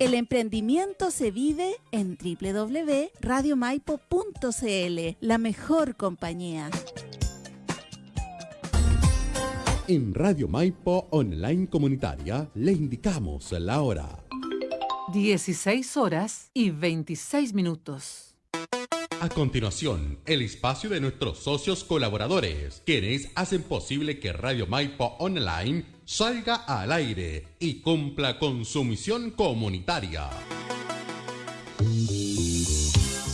El emprendimiento se vive en www.radiomaipo.cl, la mejor compañía. En Radio Maipo Online Comunitaria le indicamos la hora. 16 horas y 26 minutos. A continuación, el espacio de nuestros socios colaboradores, quienes hacen posible que Radio Maipo Online salga al aire y cumpla con su misión comunitaria.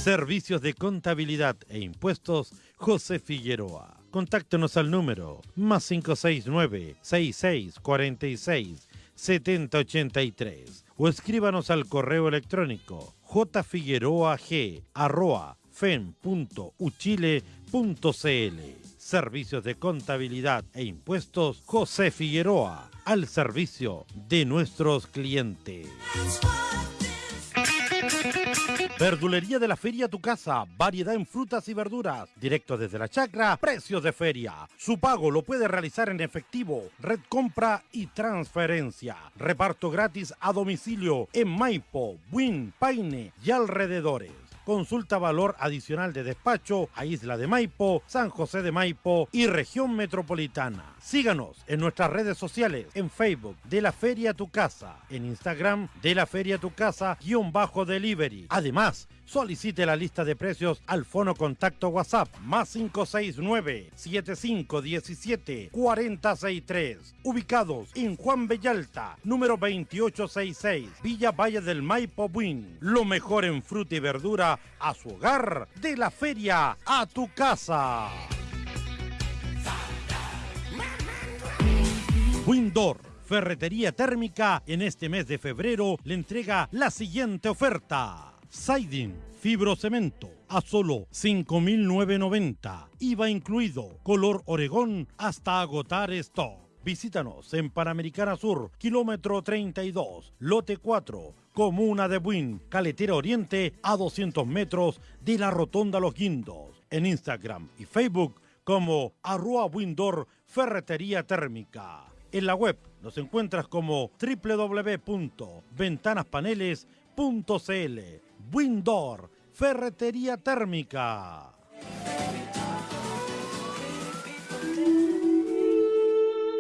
Servicios de contabilidad e impuestos José Figueroa. Contáctenos al número más 569 6646 7083 o escríbanos al correo electrónico jfigueroa.fen.uchile.cl Servicios de contabilidad e impuestos José Figueroa al servicio de nuestros clientes. Verdulería de la Feria a tu casa, variedad en frutas y verduras, directo desde la chacra, precios de feria. Su pago lo puede realizar en efectivo, red compra y transferencia. Reparto gratis a domicilio en Maipo, Buin, Paine y alrededores. Consulta valor adicional de despacho a Isla de Maipo, San José de Maipo y región metropolitana. Síganos en nuestras redes sociales, en Facebook de la Feria Tu Casa, en Instagram de la Feria Tu Casa, guion bajo delivery. Además, solicite la lista de precios al fono contacto WhatsApp más 569 7517 4063. Ubicados en Juan Bellalta, número 2866, Villa Valle del Maipo Buin. Lo mejor en fruta y verdura a su hogar, de la feria a tu casa. Windor, ferretería térmica, en este mes de febrero le entrega la siguiente oferta. Siding, fibrocemento, a solo 5.990. IVA incluido, color Oregón, hasta agotar stock. Visítanos en Panamericana Sur, kilómetro 32, lote 4, comuna de Buin, Caletera Oriente, a 200 metros de la Rotonda Los Guindos. En Instagram y Facebook como arroba Windor Ferretería Térmica. En la web nos encuentras como www.ventanaspaneles.cl. Windor Ferretería Térmica.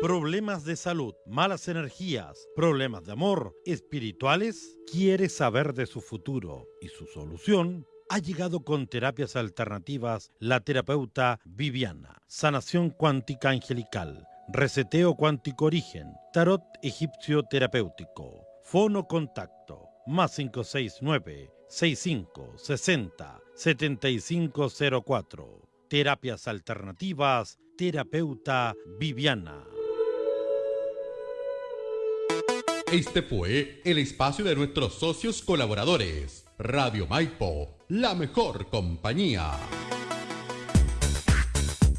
Problemas de salud, malas energías, problemas de amor, espirituales. ¿Quieres saber de su futuro y su solución? Ha llegado con terapias alternativas la terapeuta Viviana, sanación cuántica angelical, reseteo cuántico origen, tarot egipcio terapéutico, fono contacto, más 569 65 60 7504. Terapias alternativas, terapeuta Viviana. Este fue el espacio de nuestros socios colaboradores. Radio Maipo, la mejor compañía.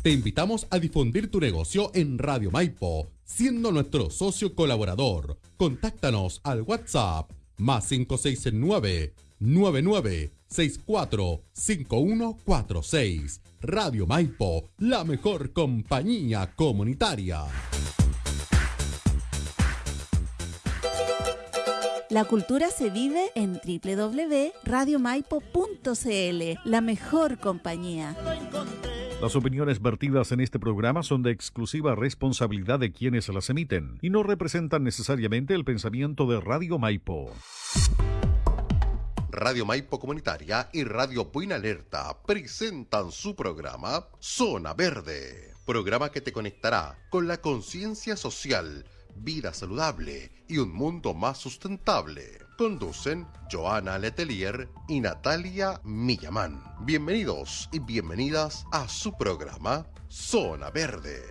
Te invitamos a difundir tu negocio en Radio Maipo, siendo nuestro socio colaborador. Contáctanos al WhatsApp más 569 9964 5146. Radio Maipo, la mejor compañía comunitaria. La cultura se vive en www.radiomaipo.cl, la mejor compañía. Las opiniones vertidas en este programa son de exclusiva responsabilidad de quienes las emiten y no representan necesariamente el pensamiento de Radio Maipo. Radio Maipo Comunitaria y Radio Buena Alerta presentan su programa Zona Verde, programa que te conectará con la conciencia social vida saludable y un mundo más sustentable. Conducen Joana Letelier y Natalia Millamán. Bienvenidos y bienvenidas a su programa Zona Verde.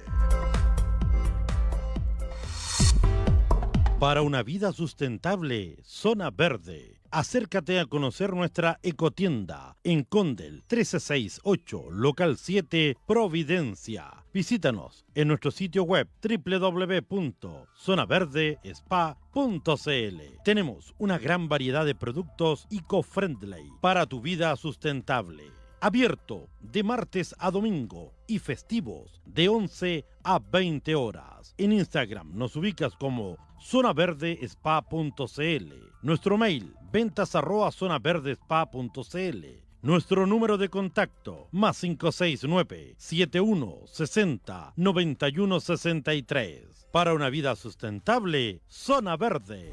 Para una vida sustentable, Zona Verde. Acércate a conocer nuestra ecotienda en Condel 1368, local 7, Providencia. Visítanos en nuestro sitio web www.zonaverdespa.cl. Tenemos una gran variedad de productos eco-friendly para tu vida sustentable. abierto de martes a domingo y festivos de 11 a 20 horas. En Instagram nos ubicas como zonaverdespa.cl. Nuestro mail ventas arroba zonaverdespa.cl. Nuestro número de contacto más 569 7160 9163. Para una vida sustentable, Zona Verde.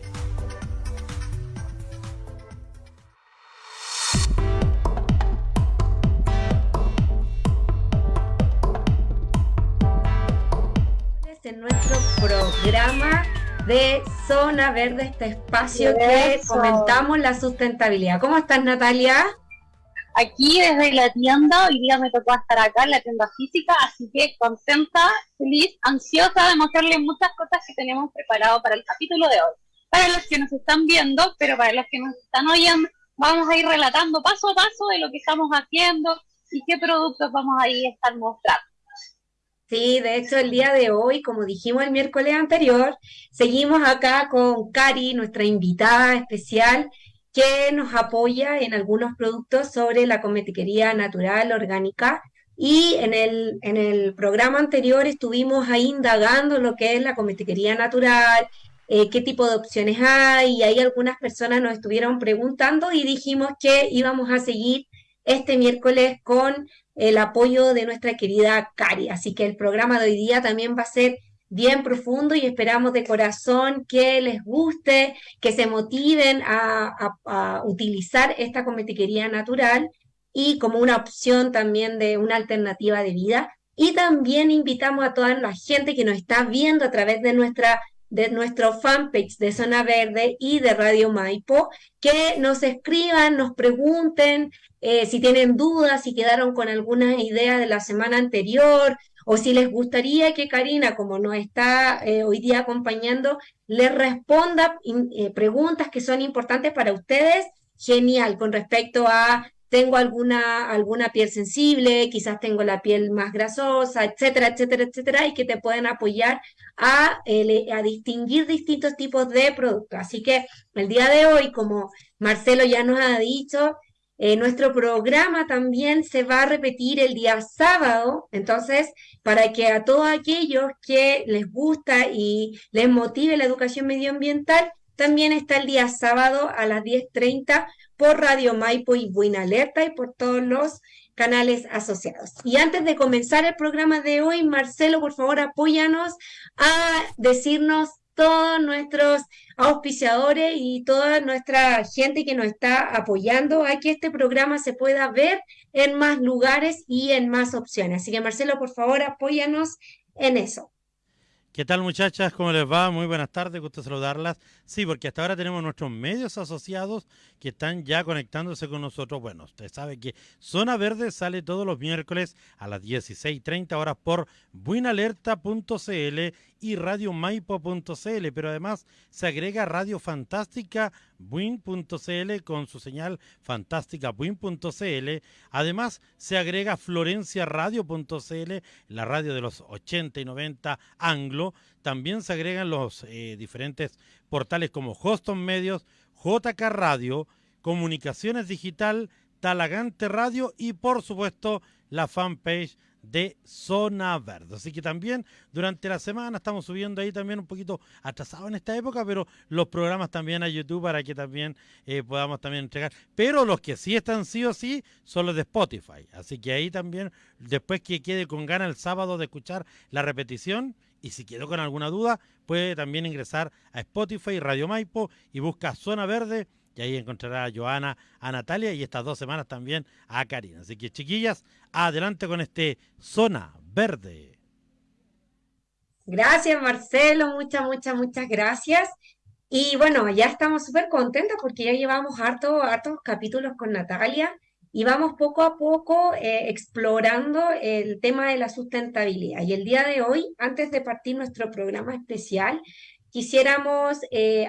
en nuestro programa de Zona Verde, este espacio que comentamos la sustentabilidad. ¿Cómo estás, Natalia? Aquí desde la tienda, hoy día me tocó estar acá en la tienda física, así que contenta, feliz, ansiosa de mostrarles muchas cosas que tenemos preparado para el capítulo de hoy. Para los que nos están viendo, pero para los que nos están oyendo, vamos a ir relatando paso a paso de lo que estamos haciendo y qué productos vamos a ir a estar mostrando. Sí, de hecho el día de hoy, como dijimos el miércoles anterior, seguimos acá con Cari, nuestra invitada especial, que nos apoya en algunos productos sobre la cosmetiquería natural, orgánica. Y en el, en el programa anterior estuvimos ahí indagando lo que es la cosmetiquería natural, eh, qué tipo de opciones hay, y ahí algunas personas nos estuvieron preguntando y dijimos que íbamos a seguir este miércoles con el apoyo de nuestra querida Cari. Así que el programa de hoy día también va a ser bien profundo y esperamos de corazón que les guste, que se motiven a, utilizar esta cosmetiquería natural y como una opción también de una alternativa de vida. Y también invitamos a toda la gente que nos está viendo a través de nuestra de nuestro fanpage de Zona Verde y de Radio Maipo, que nos escriban, nos pregunten eh, si tienen dudas, si quedaron con alguna idea de la semana anterior, o si les gustaría que Karina, como nos está eh, hoy día acompañando, les responda eh, preguntas que son importantes para ustedes, genial, con respecto a tengo alguna, alguna piel sensible, quizás tengo la piel más grasosa, etcétera, etcétera, etcétera, y que te pueden apoyar a, distinguir distintos tipos de productos. Así que el día de hoy, como Marcelo ya nos ha dicho, eh, nuestro programa también se va a repetir el día sábado, entonces, para que a todos aquellos que les gusta y les motive la educación medioambiental, también está el día sábado a las 10.30 por Radio Maipo y Buena Alerta y por todos los canales asociados. Y antes de comenzar el programa de hoy, Marcelo, por favor, apóyanos a decirnos todos nuestros auspiciadores y toda nuestra gente que nos está apoyando a que este programa se pueda ver en más lugares y en más opciones. Así que Marcelo, por favor, apóyanos en eso. ¿Qué tal muchachas? ¿Cómo les va? Muy buenas tardes, gusto saludarlas. Sí, porque hasta ahora tenemos nuestros medios asociados que están ya conectándose con nosotros. Bueno, usted sabe que Zona Verde sale todos los miércoles a las 16.30 horas por buinalerta.cl y radiomaipo.cl, pero además se agrega Radio Fantástica Buin.cl con su señal fantástica Buin.cl. Además se agrega Florencia Radio.cl, la radio de los 80 y 90 anglo. También se agregan los eh, diferentes portales como Hoston Medios, JK Radio, Comunicaciones Digital, Talagante Radio y por supuesto la fanpage de Zona Verde. Así que también durante la semana estamos subiendo ahí también un poquito atrasado en esta época, pero los programas también a YouTube para que también eh, podamos también entregar. Pero los que sí están sí o sí son los de Spotify. Así que ahí también, después que quede con ganas el sábado de escuchar la repetición, y si quedó con alguna duda, puede también ingresar a Spotify, Radio Maipo y busca Zona Verde y ahí encontrará a Joana, a Natalia y estas dos semanas también a Karina. Así que chiquillas, adelante con este Zona Verde. Gracias Marcelo, muchas, muchas, muchas gracias. Y bueno, ya estamos súper contentos porque ya llevamos hartos, hartos capítulos con Natalia y vamos poco a poco eh, explorando el tema de la sustentabilidad. Y el día de hoy, antes de partir nuestro programa especial, quisiéramos eh,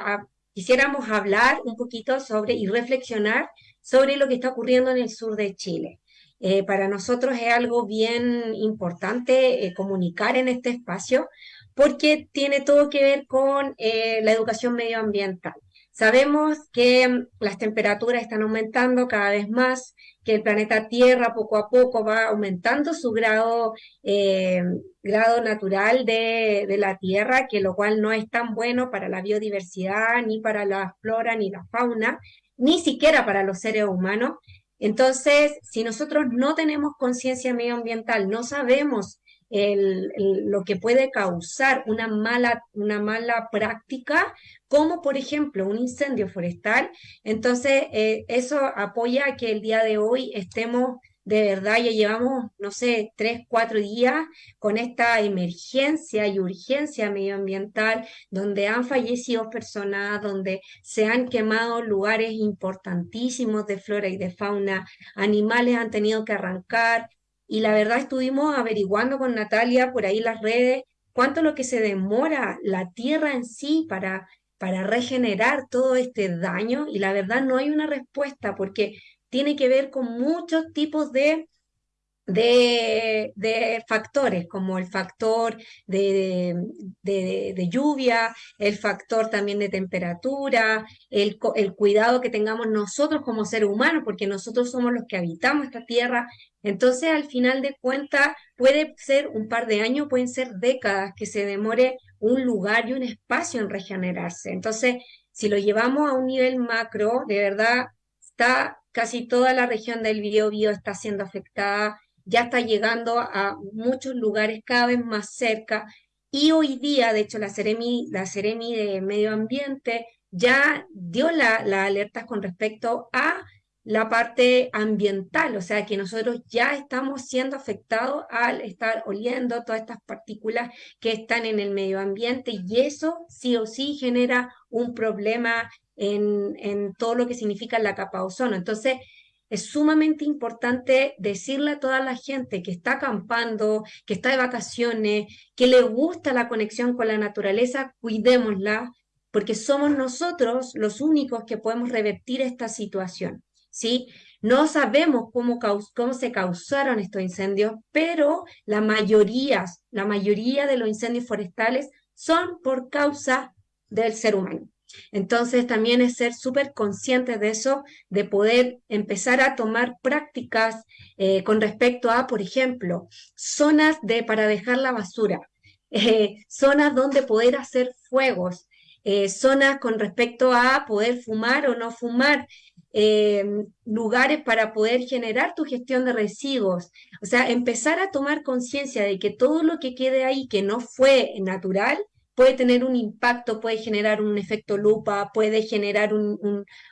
quisiéramos hablar un poquito sobre y reflexionar sobre lo que está ocurriendo en el sur de Chile. Eh, para nosotros es algo bien importante comunicar en este espacio porque tiene todo que ver con la educación medioambiental. Sabemos que mm, las temperaturas están aumentando cada vez más, que el planeta Tierra poco a poco va aumentando su grado, eh, grado natural de, de, la Tierra, que lo cual no es tan bueno para la biodiversidad, ni para la flora, ni la fauna, ni siquiera para los seres humanos. Entonces, si nosotros no tenemos conciencia medioambiental, no sabemos lo que puede causar una mala, una mala práctica, como por ejemplo un incendio forestal. Entonces, eh, eso apoya que el día de hoy estemos de verdad, ya llevamos, no sé, tres, cuatro días con esta emergencia y urgencia medioambiental, donde han fallecido personas, donde se han quemado lugares importantísimos de flora y de fauna, animales han tenido que arrancar, y la verdad estuvimos averiguando con Natalia por ahí las redes cuánto lo que se demora la tierra en sí para, para regenerar todo este daño y la verdad no hay una respuesta porque tiene que ver con muchos tipos de de, factores, como el factor de, de, lluvia, el factor también de temperatura, el, el, cuidado que tengamos nosotros como seres humanos, porque nosotros somos los que habitamos esta tierra. Entonces, al final de cuentas, puede ser un par de años, pueden ser décadas que se demore un lugar y un espacio en regenerarse. Entonces, si lo llevamos a un nivel macro, de verdad, está casi toda la región del Biobío está siendo afectada ya está llegando a muchos lugares cada vez más cerca. Y hoy día, de hecho, la Ceremi, la Ceremi de Medio Ambiente ya dio las la alertas con respecto a la parte ambiental, o sea que nosotros ya estamos siendo afectados al estar oliendo todas estas partículas que están en el medio ambiente y eso sí o sí genera un problema en, en todo lo que significa la capa ozono. Entonces, es sumamente importante decirle a toda la gente que está acampando, que está de vacaciones, que le gusta la conexión con la naturaleza, cuidémosla, porque somos nosotros los únicos que podemos revertir esta situación. ¿sí? No sabemos cómo, cómo se causaron estos incendios, pero la mayoría, la mayoría de los incendios forestales son por causa del ser humano. Entonces también es ser súper conscientes de eso, de poder empezar a tomar prácticas eh, con respecto a, por ejemplo, zonas de, para dejar la basura, eh, zonas donde poder hacer fuegos, eh, zonas con respecto a poder fumar o no fumar, lugares para poder generar tu gestión de residuos. O sea, empezar a tomar conciencia de que todo lo que quede ahí que no fue natural, puede tener un impacto, puede generar un efecto lupa, puede generar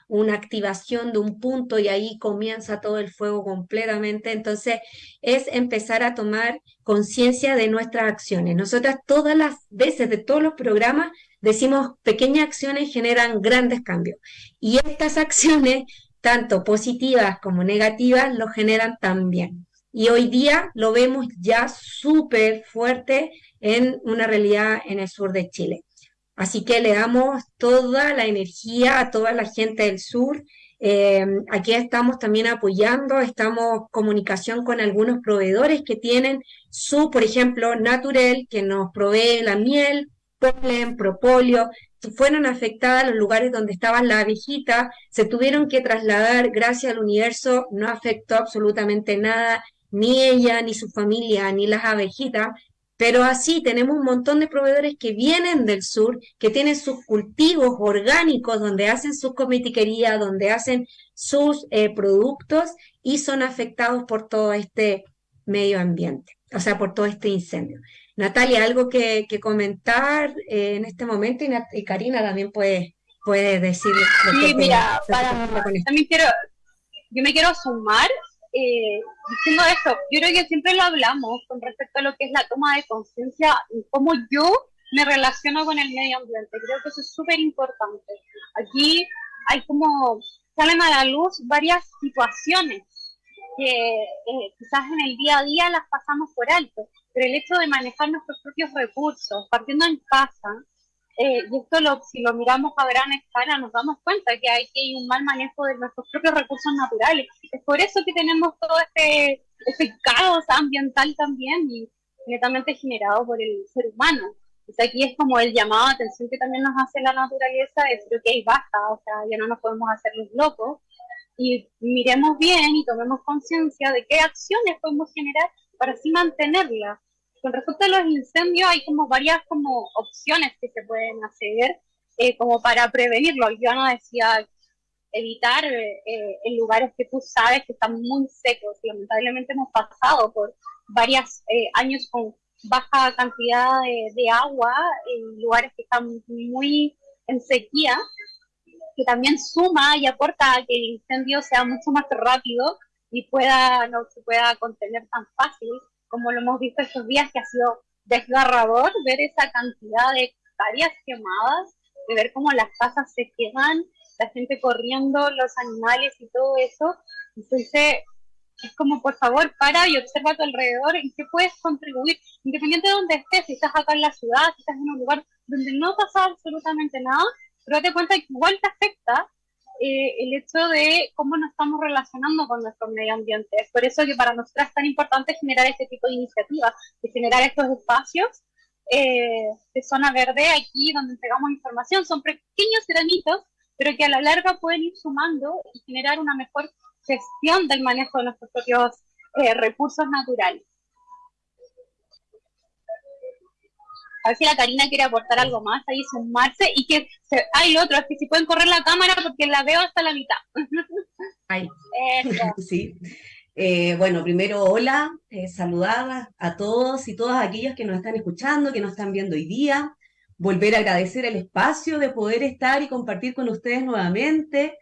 una activación de un punto y ahí comienza todo el fuego completamente. Entonces, es empezar a tomar conciencia de nuestras acciones. Nosotras todas las veces de todos los programas decimos pequeñas acciones generan grandes cambios. Y estas acciones, tanto positivas como negativas, lo generan también. Y hoy día lo vemos ya súper fuerte en una realidad en el sur de Chile. Así que le damos toda la energía a toda la gente del sur. Eh, aquí estamos también apoyando, estamos en comunicación con algunos proveedores que tienen su, por ejemplo, Naturel, que nos provee la miel, polen, propóleo, fueron afectadas los lugares donde estaban las abejitas, se tuvieron que trasladar, gracias al universo, no afectó absolutamente nada, ni ella, ni su familia, ni las abejitas, pero así tenemos un montón de proveedores que vienen del sur, que tienen sus cultivos orgánicos, donde hacen sus comitiquerías, donde hacen sus eh, productos y son afectados por todo este medio ambiente, o sea, por todo este incendio. Natalia, algo que, comentar eh, en este momento y, Karina también puede, puede decir. Sí, mira, para, también quiero, yo me quiero sumar eh, diciendo esto, yo creo que siempre lo hablamos con respecto a lo que es la toma de conciencia y cómo yo me relaciono con el medio ambiente. Creo que eso es súper importante. Aquí hay como, salen a la luz varias situaciones que eh, quizás en el día a día las pasamos por alto, pero el hecho de manejar nuestros propios recursos, partiendo en casa, eh, y esto lo, si lo miramos a gran escala nos damos cuenta que hay, que hay un mal manejo de nuestros propios recursos naturales. Es por eso que tenemos todo este, este caos ambiental también y netamente generado por el ser humano. Entonces aquí es como el llamado a atención que también nos hace la naturaleza, de decir, ok, basta, o sea, ya no nos podemos hacer los locos, y miremos bien y tomemos conciencia de qué acciones podemos generar para así mantenerla. Con respecto a los incendios, hay como varias como opciones que se pueden hacer eh, como para prevenirlo. Yo no decía evitar eh, eh, en lugares que tú sabes que están muy secos. Lamentablemente hemos pasado por varios años con baja cantidad de, agua en lugares que están muy en sequía, que también suma y aporta a que el incendio sea mucho más rápido y pueda no se pueda contener tan fácil como lo hemos visto estos días que ha sido desgarrador ver esa cantidad de hectáreas quemadas, de ver cómo las casas se queman, la gente corriendo, los animales y todo eso. Entonces, es como, por favor, para y observa a tu alrededor en qué puedes contribuir, independiente de donde estés, si estás acá en la ciudad, si estás en un lugar donde no pasa absolutamente nada, pero date cuenta que igual te afecta eh, el hecho de cómo nos estamos relacionando con nuestro medio ambiente. Es por eso que para nosotras es tan importante generar este tipo de iniciativas, y generar estos espacios eh, de zona verde aquí donde entregamos información. Son pequeños granitos, pero que a la larga pueden ir sumando y generar una mejor gestión del manejo de nuestros propios eh, recursos naturales. A ver si la Karina quiere aportar algo más, ahí sumarse y que se, hay lo otro, es que si pueden correr la cámara porque la veo hasta la mitad. Ay. sí. Eh, bueno, primero, hola, eh, saludar a todos y todas aquellas que nos están escuchando, que nos están viendo hoy día. Volver a agradecer el espacio de poder estar y compartir con ustedes nuevamente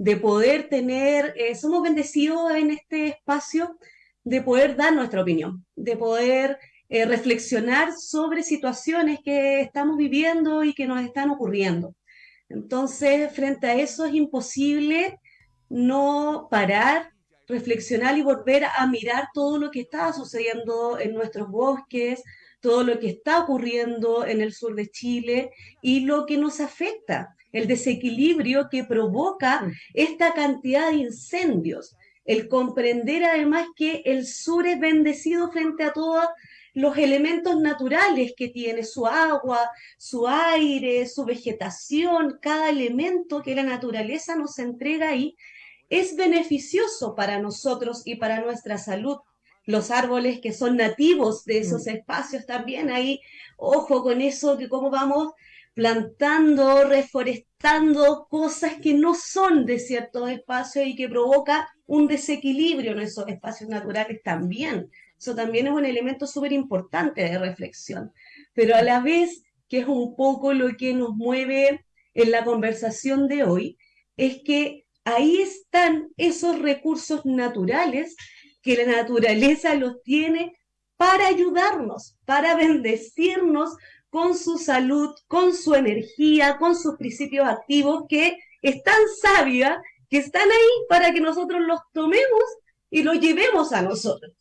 de poder tener, eh, somos bendecidos en este espacio de poder dar nuestra opinión, de poder eh, reflexionar sobre situaciones que estamos viviendo y que nos están ocurriendo. Entonces, frente a eso es imposible no parar, reflexionar y volver a mirar todo lo que está sucediendo en nuestros bosques, todo lo que está ocurriendo en el sur de Chile y lo que nos afecta el desequilibrio que provoca esta cantidad de incendios, el comprender además que el sur es bendecido frente a todos los elementos naturales que tiene, su agua, su aire, su vegetación, cada elemento que la naturaleza nos entrega ahí, es beneficioso para nosotros y para nuestra salud. Los árboles que son nativos de esos mm. espacios también ahí, ojo con eso, que cómo vamos plantando, reforestando cosas que no son de ciertos espacios y que provoca un desequilibrio en esos espacios naturales también. Eso también es un elemento súper importante de reflexión. Pero a la vez, que es un poco lo que nos mueve en la conversación de hoy, es que ahí están esos recursos naturales que la naturaleza los tiene para ayudarnos, para bendecirnos con su salud, con su energía, con sus principios activos, que es tan sabia, que están ahí para que nosotros los tomemos y los llevemos a nosotros.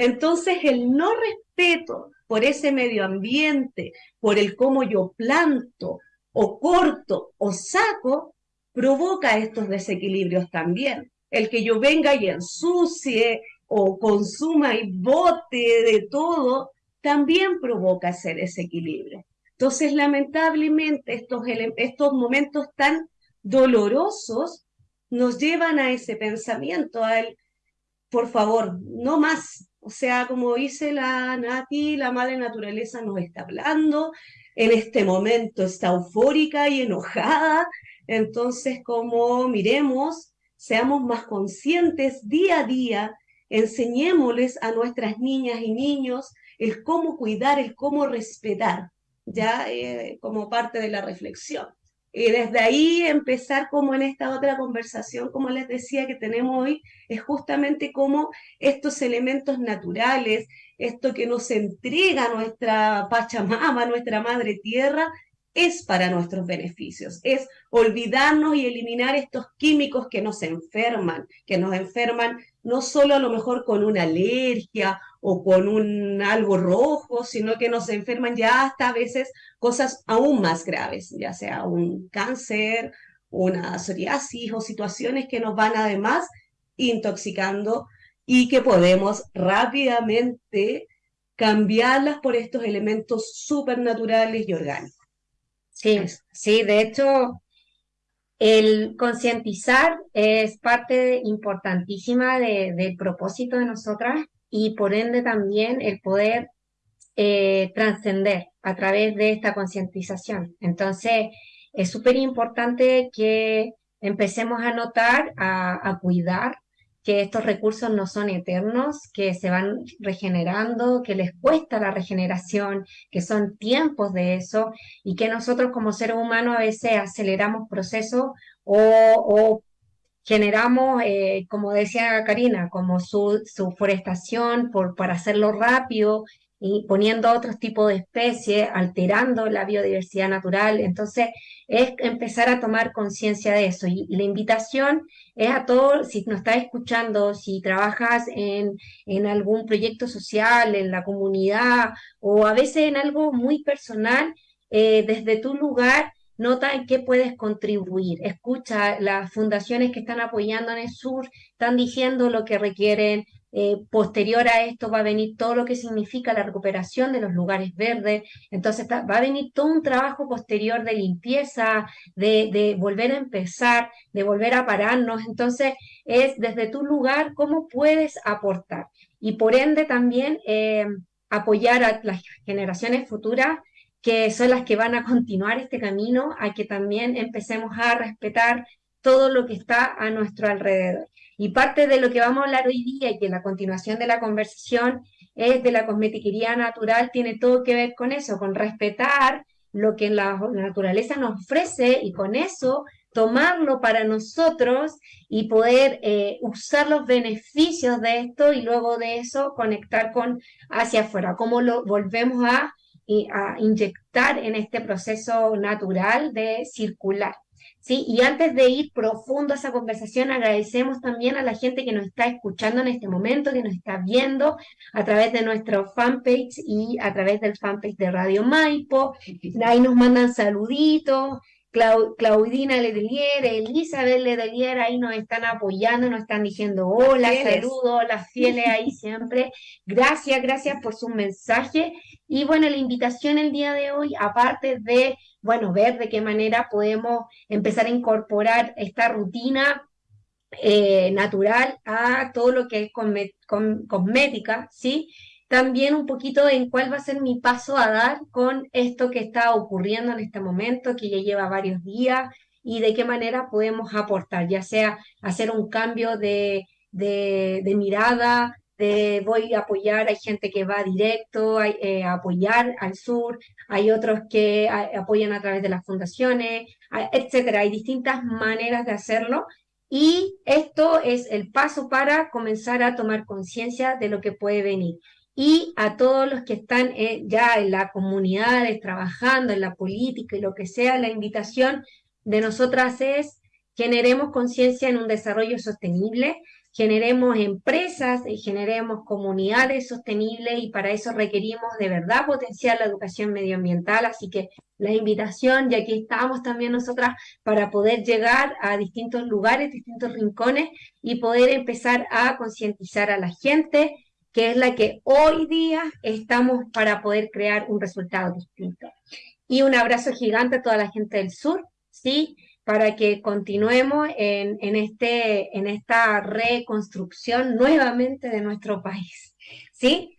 Entonces, el no respeto por ese medio ambiente, por el cómo yo planto o corto o saco, provoca estos desequilibrios también. El que yo venga y ensucie o consuma y bote de todo, también provoca ese desequilibrio. Entonces, lamentablemente, estos, estos momentos tan dolorosos nos llevan a ese pensamiento, al, por favor, no más. O sea, como dice la Nati, la madre naturaleza nos está hablando, en este momento está eufórica y enojada. Entonces, como miremos, seamos más conscientes día a día, enseñémosles a nuestras niñas y niños el cómo cuidar, el cómo respetar, ya eh, como parte de la reflexión. Y desde ahí empezar como en esta otra conversación, como les decía que tenemos hoy, es justamente cómo estos elementos naturales, esto que nos entrega nuestra Pachamama, nuestra Madre Tierra, es para nuestros beneficios, es olvidarnos y eliminar estos químicos que nos enferman, que nos enferman no solo a lo mejor con una alergia o con un algo rojo, sino que nos enferman ya hasta a veces cosas aún más graves, ya sea un cáncer, una psoriasis o situaciones que nos van además intoxicando y que podemos rápidamente cambiarlas por estos elementos supernaturales y orgánicos. Sí, sí, de hecho, el concientizar es parte importantísima del propósito de nosotras y por ende también el poder eh, trascender a través de esta concientización. Entonces, es súper importante que empecemos a notar, a, cuidar que estos recursos no son eternos, que se van regenerando, que les cuesta la regeneración, que son tiempos de eso y que nosotros como seres humanos a veces aceleramos procesos o, generamos, eh, como decía Karina, como su, su forestación por, para hacerlo rápido y poniendo otros tipos de especies, alterando la biodiversidad natural. Entonces, es empezar a tomar conciencia de eso. Y, la invitación es a todos, si nos estás escuchando, si trabajas en, en algún proyecto social, en la comunidad, o a veces en algo muy personal, eh, desde tu lugar, nota en qué puedes contribuir. Escucha, las fundaciones que están apoyando en el sur están diciendo lo que requieren, eh, posterior a esto va a venir todo lo que significa la recuperación de los lugares verdes, entonces va a venir todo un trabajo posterior de limpieza, de, volver a empezar, de volver a pararnos, entonces es desde tu lugar cómo puedes aportar. Y por ende también eh, apoyar a las generaciones futuras que son las que van a continuar este camino, a que también empecemos a respetar todo lo que está a nuestro alrededor. Y parte de lo que vamos a hablar hoy día y que la continuación de la conversación es de la cosmetiquería natural, tiene todo que ver con eso, con respetar lo que la naturaleza nos ofrece y con eso tomarlo para nosotros y poder eh, usar los beneficios de esto y luego de eso conectar con hacia afuera, cómo lo volvemos a, a inyectar en este proceso natural de circular. ¿sí? Y antes de ir profundo a esa conversación, agradecemos también a la gente que nos está escuchando en este momento, que nos está viendo a través de nuestro fanpage y a través del fanpage de Radio Maipo. Ahí nos mandan saluditos. Claudina Ledelier, Elizabeth Ledelier, ahí nos están apoyando, nos están diciendo hola, saludos, las fieles ahí siempre. Gracias, gracias por su mensaje. Y bueno, la invitación el día de hoy, aparte de bueno, ver de qué manera podemos empezar a incorporar esta rutina eh, natural a todo lo que es cosmética, ¿sí? También un poquito en cuál va a ser mi paso a dar con esto que está ocurriendo en este momento, que ya lleva varios días, y de qué manera podemos aportar, ya sea hacer un cambio de, de, de mirada, voy a apoyar, hay gente que va directo eh, a apoyar al sur, hay otros que apoyan a través de las fundaciones, etcétera. Hay distintas maneras de hacerlo y esto es el paso para comenzar a tomar conciencia de lo que puede venir. Y a todos los que están eh, ya en las comunidades, trabajando en la política y lo que sea, la invitación de nosotras es generemos conciencia en un desarrollo sostenible, generemos empresas y generemos comunidades sostenibles y para eso requerimos de verdad potenciar la educación medioambiental. Así que la invitación, y aquí estamos también nosotras, para poder llegar a distintos lugares, distintos rincones y poder empezar a concientizar a la gente, que es la que hoy día estamos para poder crear un resultado distinto. Y un abrazo gigante a toda la gente del sur, ¿sí? para que continuemos en, en, este, en esta reconstrucción nuevamente de nuestro país. ¿Sí?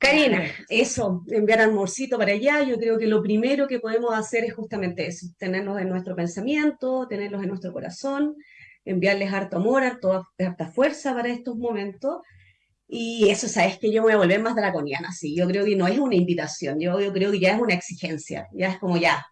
Karina. Eso, enviar amorcito para allá. Yo creo que lo primero que podemos hacer es justamente eso, tenerlos en nuestro pensamiento, tenerlos en nuestro corazón, enviarles harto amor, harto, harta fuerza para estos momentos. Y eso, sabes que yo me voy a volver más draconiana, sí. Yo creo que no es una invitación, yo, yo creo que ya es una exigencia, ya es como ya,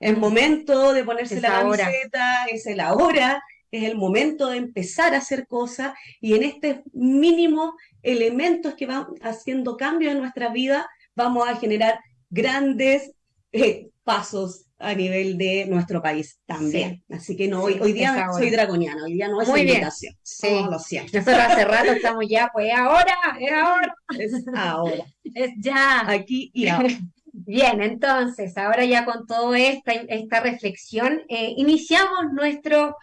es momento de ponerse la camiseta, es la hora, es el momento de empezar a hacer cosas y en este mínimo elementos que van haciendo cambios en nuestra vida, vamos a generar grandes eh, pasos a nivel de nuestro país también. Así que no, hoy, hoy día soy dragoniana, hoy día no es Muy invitación. Sí. lo siento. Nosotros hace rato estamos ya, pues ahora, es ahora. Es ahora. Es ya. Aquí y ahora. Bien, entonces, ahora ya con toda esta, esta reflexión, eh, iniciamos nuestro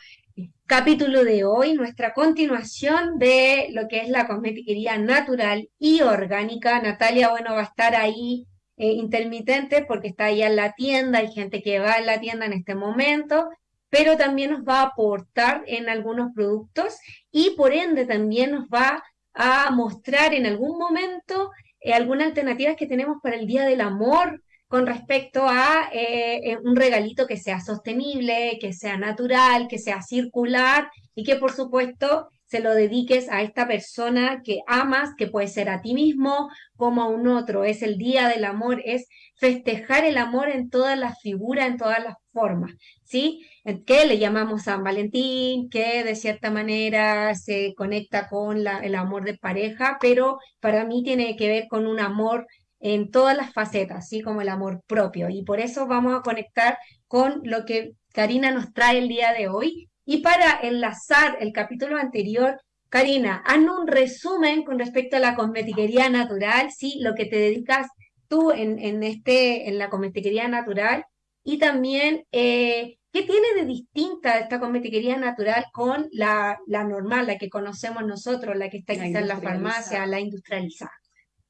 capítulo de hoy, nuestra continuación de lo que es la cosmetiquería natural y orgánica. Natalia, bueno, va a estar ahí eh, intermitente porque está ahí en la tienda, hay gente que va en la tienda en este momento, pero también nos va a aportar en algunos productos y por ende también nos va a mostrar en algún momento eh, algunas alternativas que tenemos para el Día del Amor con respecto a eh, un regalito que sea sostenible, que sea natural, que sea circular y que por supuesto se lo dediques a esta persona que amas, que puede ser a ti mismo como a un otro. Es el Día del Amor, es festejar el amor en todas las figuras, en todas las formas, ¿sí? Que le llamamos San Valentín, que de cierta manera se conecta con el amor de pareja, pero para mí tiene que ver con un amor en todas las facetas, así como el amor propio. Y por eso vamos a conectar con lo que Karina nos trae el día de hoy, y para enlazar el capítulo anterior, Karina, haznos un resumen con respecto a la cosmetiquería natural, ¿sí? Lo que te dedicas tú en, en este, en la cosmetiquería natural y también eh, qué tiene de distinta esta cosmetiquería natural con la, la normal, la que conocemos nosotros, la que está quizá en la farmacia, la industrializada.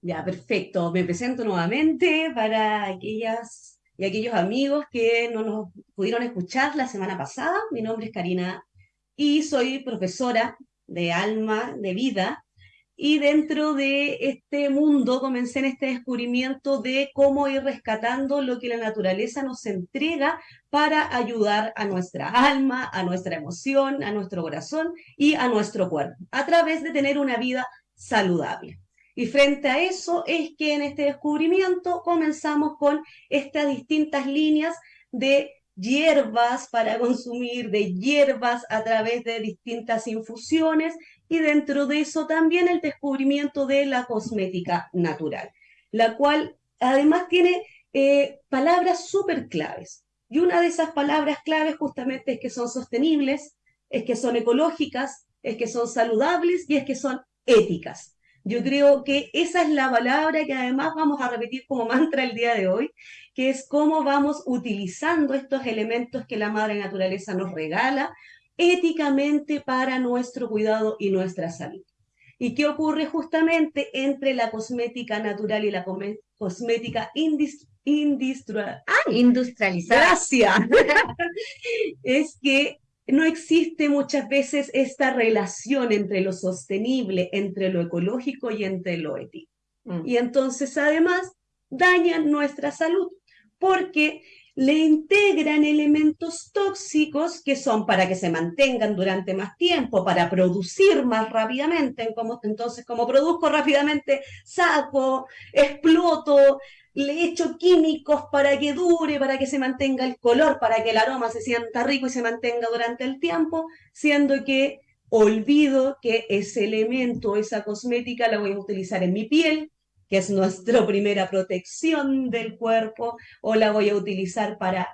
Ya, perfecto. Me presento nuevamente para aquellas y aquellos amigos que no nos pudieron escuchar la semana pasada. Mi nombre es Karina y soy profesora de alma, de vida. Y dentro de este mundo comencé en este descubrimiento de cómo ir rescatando lo que la naturaleza nos entrega para ayudar a nuestra alma, a nuestra emoción, a nuestro corazón y a nuestro cuerpo, a través de tener una vida saludable. Y frente a eso es que en este descubrimiento comenzamos con estas distintas líneas de hierbas para consumir, de hierbas a través de distintas infusiones y dentro de eso también el descubrimiento de la cosmética natural, la cual además tiene eh, palabras súper claves. Y una de esas palabras claves justamente es que son sostenibles, es que son ecológicas, es que son saludables y es que son éticas. Yo creo que esa es la palabra que además vamos a repetir como mantra el día de hoy, que es cómo vamos utilizando estos elementos que la madre naturaleza nos regala éticamente para nuestro cuidado y nuestra salud. ¿Y qué ocurre justamente entre la cosmética natural y la cosmética industrial? Ah, industrializada? Gracias. es que no existe muchas veces esta relación entre lo sostenible, entre lo ecológico y entre lo ético. Mm. Y entonces además dañan nuestra salud porque le integran elementos tóxicos que son para que se mantengan durante más tiempo, para producir más rápidamente. entonces, como produzco rápidamente, saco, exploto, le echo químicos para que dure, para que se mantenga el color, para que el aroma se sienta rico y se mantenga durante el tiempo, siendo que olvido que ese elemento, esa cosmética la voy a utilizar en mi piel, que es nuestra primera protección del cuerpo, o la voy a utilizar para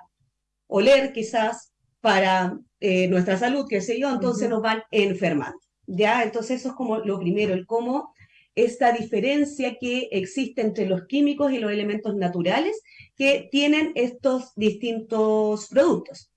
oler quizás, para eh, nuestra salud, qué sé yo, entonces nos van enfermando. ¿Ya? Entonces eso es como lo primero, el cómo esta diferencia que existe entre los químicos y los elementos naturales que tienen estos distintos productos.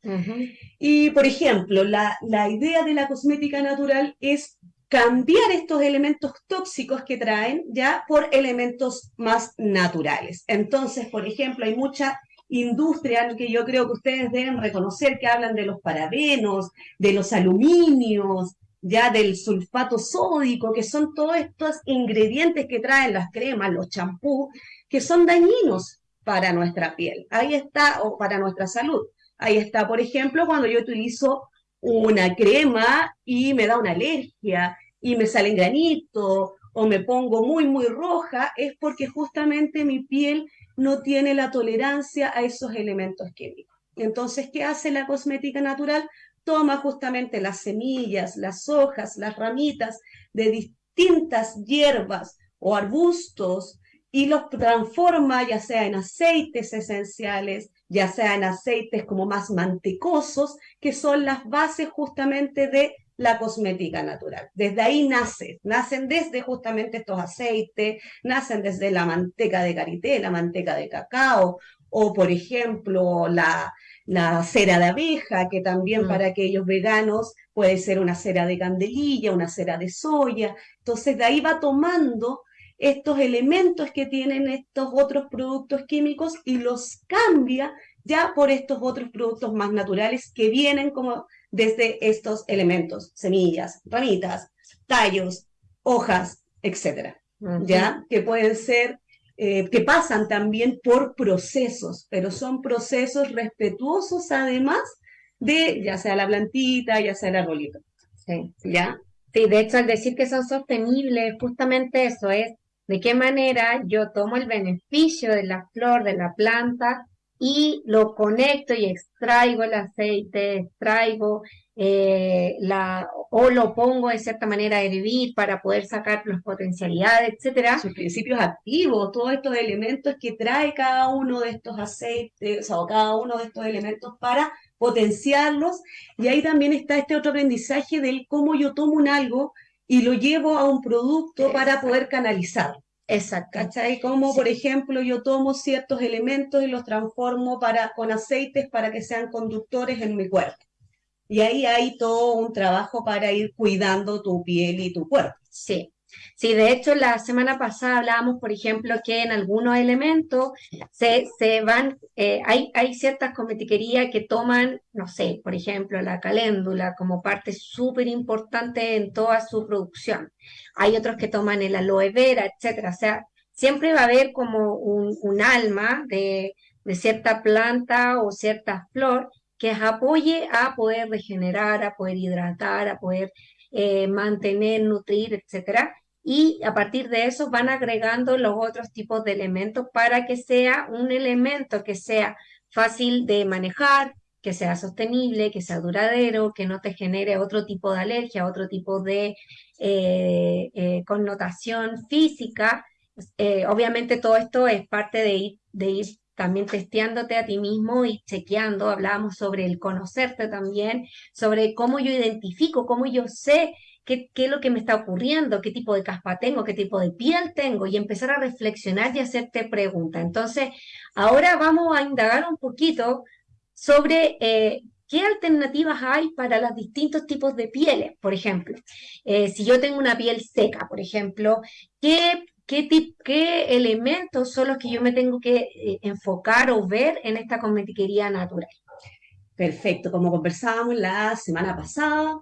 Y, por ejemplo, la, la idea de la cosmética natural es cambiar estos elementos tóxicos que traen ya por elementos más naturales. Entonces, por ejemplo, hay mucha industria que yo creo que ustedes deben reconocer que hablan de los parabenos, de los aluminios, ya del sulfato sódico, que son todos estos ingredientes que traen las cremas, los champús, que son dañinos para nuestra piel. Ahí está, o para nuestra salud. Ahí está, por ejemplo, cuando yo utilizo una crema y me da una alergia y me salen granitos o me pongo muy, muy roja, es porque justamente mi piel no tiene la tolerancia a esos elementos químicos. Entonces, ¿qué hace la cosmética natural? Toma justamente las semillas, las hojas, las ramitas de distintas hierbas o arbustos y los transforma ya sea en aceites esenciales, ya sea en aceites como más mantecosos, que son las bases justamente de la cosmética natural. Desde ahí nace, nacen desde justamente estos aceites, nacen desde la manteca de karité, la manteca de cacao, o por ejemplo la, cera de abeja, que también mm. para aquellos veganos puede ser una cera de candelilla, una cera de soya. Entonces de ahí va tomando estos elementos que tienen estos otros productos químicos y los cambia ya por estos otros productos más naturales que vienen como desde estos elementos, semillas, ramitas, tallos, hojas, etcétera, ¿ya? Que pueden ser, eh, que pasan también por procesos, pero son procesos respetuosos además de ya sea la plantita, ya sea el arbolito. Sí. ¿Ya? Sí, de hecho, al decir que son sostenibles, justamente eso es de qué manera yo tomo el beneficio de la flor, de la planta, y lo conecto y extraigo el aceite, extraigo eh, la, o lo pongo de cierta manera a hervir para poder sacar las potencialidades, etcétera. Sus principios activos, todos estos elementos que trae cada uno de estos aceites, o cada uno de estos elementos para potenciarlos. Y ahí también está este otro aprendizaje del cómo yo tomo un algo y lo llevo a un producto para poder canalizar. Exacto. ¿Cachai? Como, por ejemplo, yo tomo ciertos elementos y los transformo para, con aceites para que sean conductores en mi cuerpo. Y ahí hay todo un trabajo para ir cuidando tu piel y tu cuerpo. Sí. Sí, de hecho, la semana pasada hablábamos, por ejemplo, que en algunos elementos se, se van, eh, hay, hay ciertas cosmetiquerías que toman, no sé, por ejemplo, la caléndula como parte súper importante en toda su producción. Hay otros que toman el aloe vera, etcétera. O sea, siempre va a haber como un, un alma de, de cierta planta o cierta flor que apoye a poder regenerar, a poder hidratar, a poder eh, mantener, nutrir, etcétera y a partir de eso van agregando los otros tipos de elementos para que sea un elemento que sea fácil de manejar, que sea sostenible, que sea duradero, que no te genere otro tipo de alergia, otro tipo de eh, eh, connotación física. Obviamente todo esto es parte de ir, de ir también testeándote a ti mismo y chequeando. Hablábamos sobre el conocerte también, sobre cómo yo identifico, cómo yo sé qué, es lo que me está ocurriendo, qué tipo de caspa tengo, qué tipo de piel tengo, y empezar a reflexionar y hacerte preguntas. Entonces, ahora vamos a indagar un poquito sobre eh, qué alternativas hay para los distintos tipos de pieles. Por ejemplo, eh, si yo tengo una piel seca, por ejemplo, ¿qué ¿Qué, ¿Qué, elementos son los que yo me tengo que eh, enfocar o ver en esta cosmetiquería natural? Perfecto, como conversábamos la semana pasada,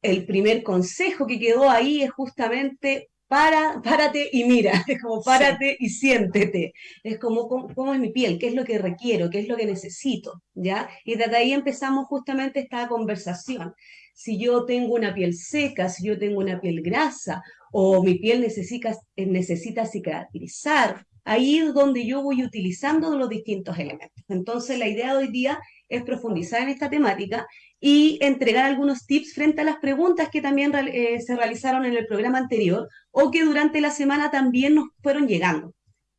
el primer consejo que quedó ahí es justamente para, párate y mira, es como párate y siéntete, es como ¿cómo, es mi piel, qué es lo que requiero, qué es lo que necesito, ¿ya? Y desde ahí empezamos justamente esta conversación. Si yo tengo una piel seca, si yo tengo una piel grasa o mi piel necesita, necesita cicatrizar, ahí es donde yo voy utilizando los distintos elementos. Entonces la idea de hoy día es profundizar en esta temática y entregar algunos tips frente a las preguntas que también eh, se realizaron en el programa anterior o que durante la semana también nos fueron llegando.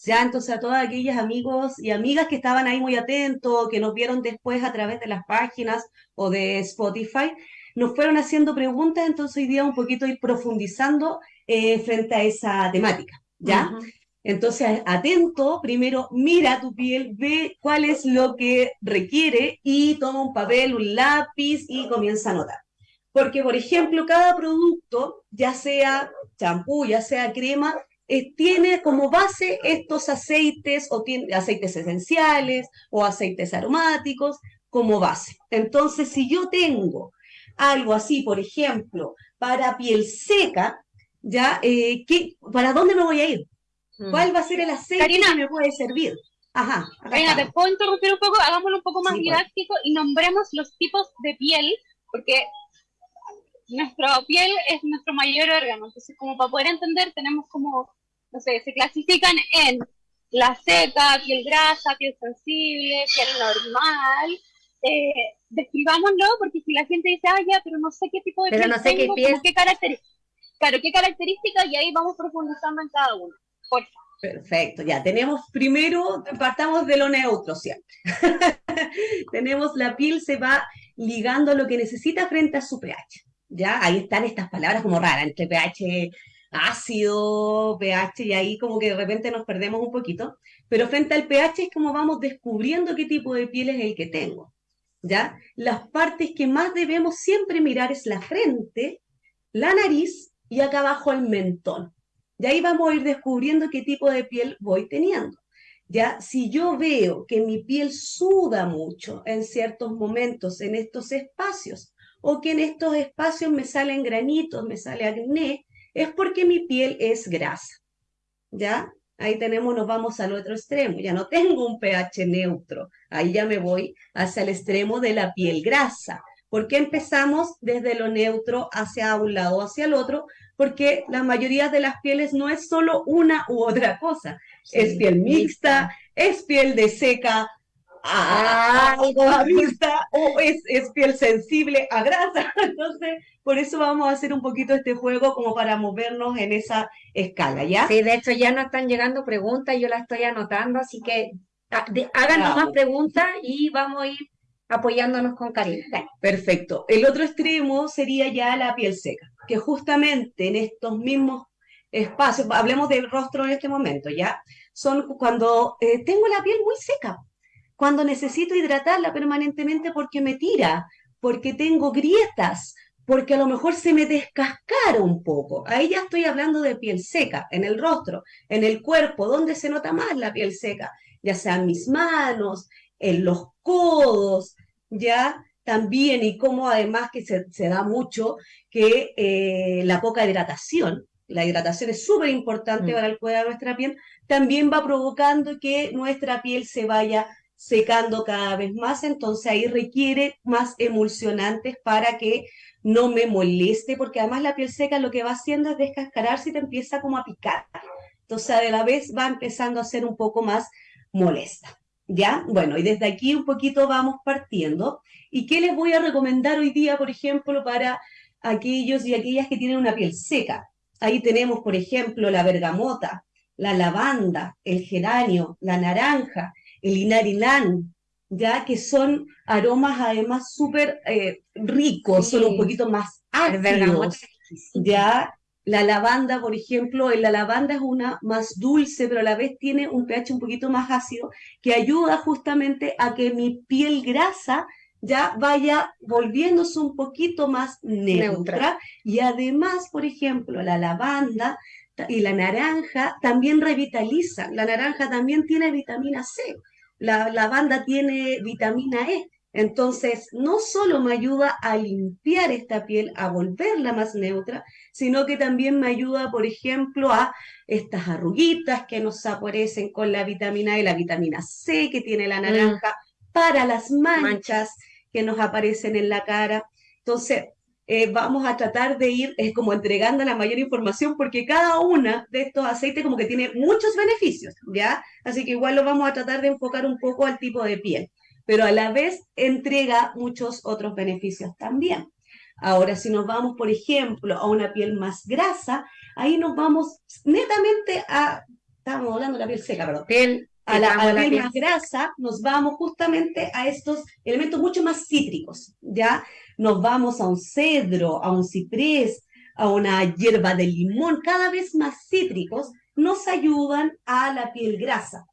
Ya, entonces a todos aquellos amigos y amigas que estaban ahí muy atentos, que nos vieron después a través de las páginas o de Spotify, nos fueron haciendo preguntas, entonces hoy día un poquito ir profundizando eh, frente a esa temática, ¿ya? Entonces, atento, primero mira tu piel, ve cuál es lo que requiere y toma un papel, un lápiz y comienza a anotar. Porque, por ejemplo, cada producto, ya sea champú, ya sea crema, eh, tiene como base estos aceites o tiene aceites esenciales o aceites aromáticos como base. Entonces, si yo tengo algo así, por ejemplo, para piel seca, ya, eh, ¿para dónde me voy a ir? Mm. ¿Cuál va a ser el aceite que me puede servir? Ajá. Karina, te puedo interrumpir un poco, hagámoslo un poco más didáctico y nombremos los tipos de piel, porque nuestra piel es nuestro mayor órgano. Entonces, como para poder entender, tenemos como, no sé, se clasifican en la seca, piel grasa, piel sensible, piel normal. Eh, describámoslo, porque si la gente dice, ah, ya, pero no sé qué tipo de piel no sé qué, piel... qué características. Claro, qué características y ahí vamos profundizando en cada uno. Perfecto, ya tenemos primero, partamos de lo neutro siempre. tenemos la piel se va ligando a lo que necesita frente a su pH. Ya, ahí están estas palabras como raras, entre pH ácido, pH, y ahí como que de repente nos perdemos un poquito. Pero frente al pH es como vamos descubriendo qué tipo de piel es el que tengo. ¿Ya? Las partes que más debemos siempre mirar es la frente, la nariz y acá abajo el mentón. Y ahí vamos a ir descubriendo qué tipo de piel voy teniendo. Ya, si yo veo que mi piel suda mucho en ciertos momentos, en estos espacios, o que en estos espacios me salen granitos, me sale acné, es porque mi piel es grasa. ¿Ya? Ahí tenemos, nos vamos al otro extremo. Ya no tengo un pH neutro. Ahí ya me voy hacia el extremo de la piel grasa. ¿Por qué empezamos desde lo neutro hacia un lado o hacia el otro? Porque la mayoría de las pieles no es solo una u otra cosa. es piel mixta, es piel de seca a, a, mixta o es, es piel sensible a grasa. Entonces, por eso vamos a hacer un poquito este juego como para movernos en esa escala, ¿ya? Sí, de hecho ya nos están llegando preguntas, yo las estoy anotando, así que háganos más preguntas y vamos a ir apoyándonos con cariño. Perfecto. El otro extremo sería ya la piel seca, que justamente en estos mismos espacios, hablemos del rostro en este momento, ¿ya? Son cuando eh, tengo la piel muy seca, cuando necesito hidratarla permanentemente porque me tira, porque tengo grietas, porque a lo mejor se me descascara un poco. Ahí ya estoy hablando de piel seca, en el rostro, en el cuerpo, ¿dónde se nota más la piel seca? Ya sea en mis manos, en los codos, ya también, y como además que se, da mucho que eh, la poca hidratación, la hidratación es súper importante mm. para el cuidado de nuestra piel, también va provocando que nuestra piel se vaya secando cada vez más, entonces ahí requiere más emulsionantes para que no me moleste, porque además la piel seca lo que va haciendo es descascararse y te empieza como a picar. Entonces a la vez va empezando a ser un poco más molesta. ¿Ya? Bueno, y desde aquí un poquito vamos partiendo. ¿Y qué les voy a recomendar hoy día, por ejemplo, para aquellos y aquellas que tienen una piel seca? Ahí tenemos, por ejemplo, la bergamota, la lavanda, el geranio, la naranja, el inarilán, ya que son aromas además súper eh, ricos, son un poquito más ácidos, ya la lavanda, por ejemplo, la lavanda es una más dulce, pero a la vez tiene un pH un poquito más ácido, que ayuda justamente a que mi piel grasa ya vaya volviéndose un poquito más neutra. Y además, por ejemplo, la lavanda y la naranja también revitalizan. La naranja también tiene vitamina C. La lavanda tiene vitamina E. Entonces, no solo me ayuda a limpiar esta piel, a volverla más neutra, sino que también me ayuda, por ejemplo, a estas arruguitas que nos aparecen con la vitamina E, la vitamina C que tiene la mm. naranja, para las manchas que nos aparecen en la cara. Entonces, eh, vamos a tratar de ir es como entregando la mayor información porque cada una de estos aceites como que tiene muchos beneficios, ¿ya? Así que igual lo vamos a tratar de enfocar un poco al tipo de piel pero a la vez entrega muchos otros beneficios también. Ahora, si nos vamos, por ejemplo, a una piel más grasa, ahí nos vamos netamente a, estamos hablando de la piel seca, perdón, piel, a la, piel más grasa, nos vamos justamente a estos elementos mucho más cítricos, ¿ya? Nos vamos a un cedro, a un ciprés, a una hierba de limón, cada vez más cítricos, nos ayudan a la piel grasa.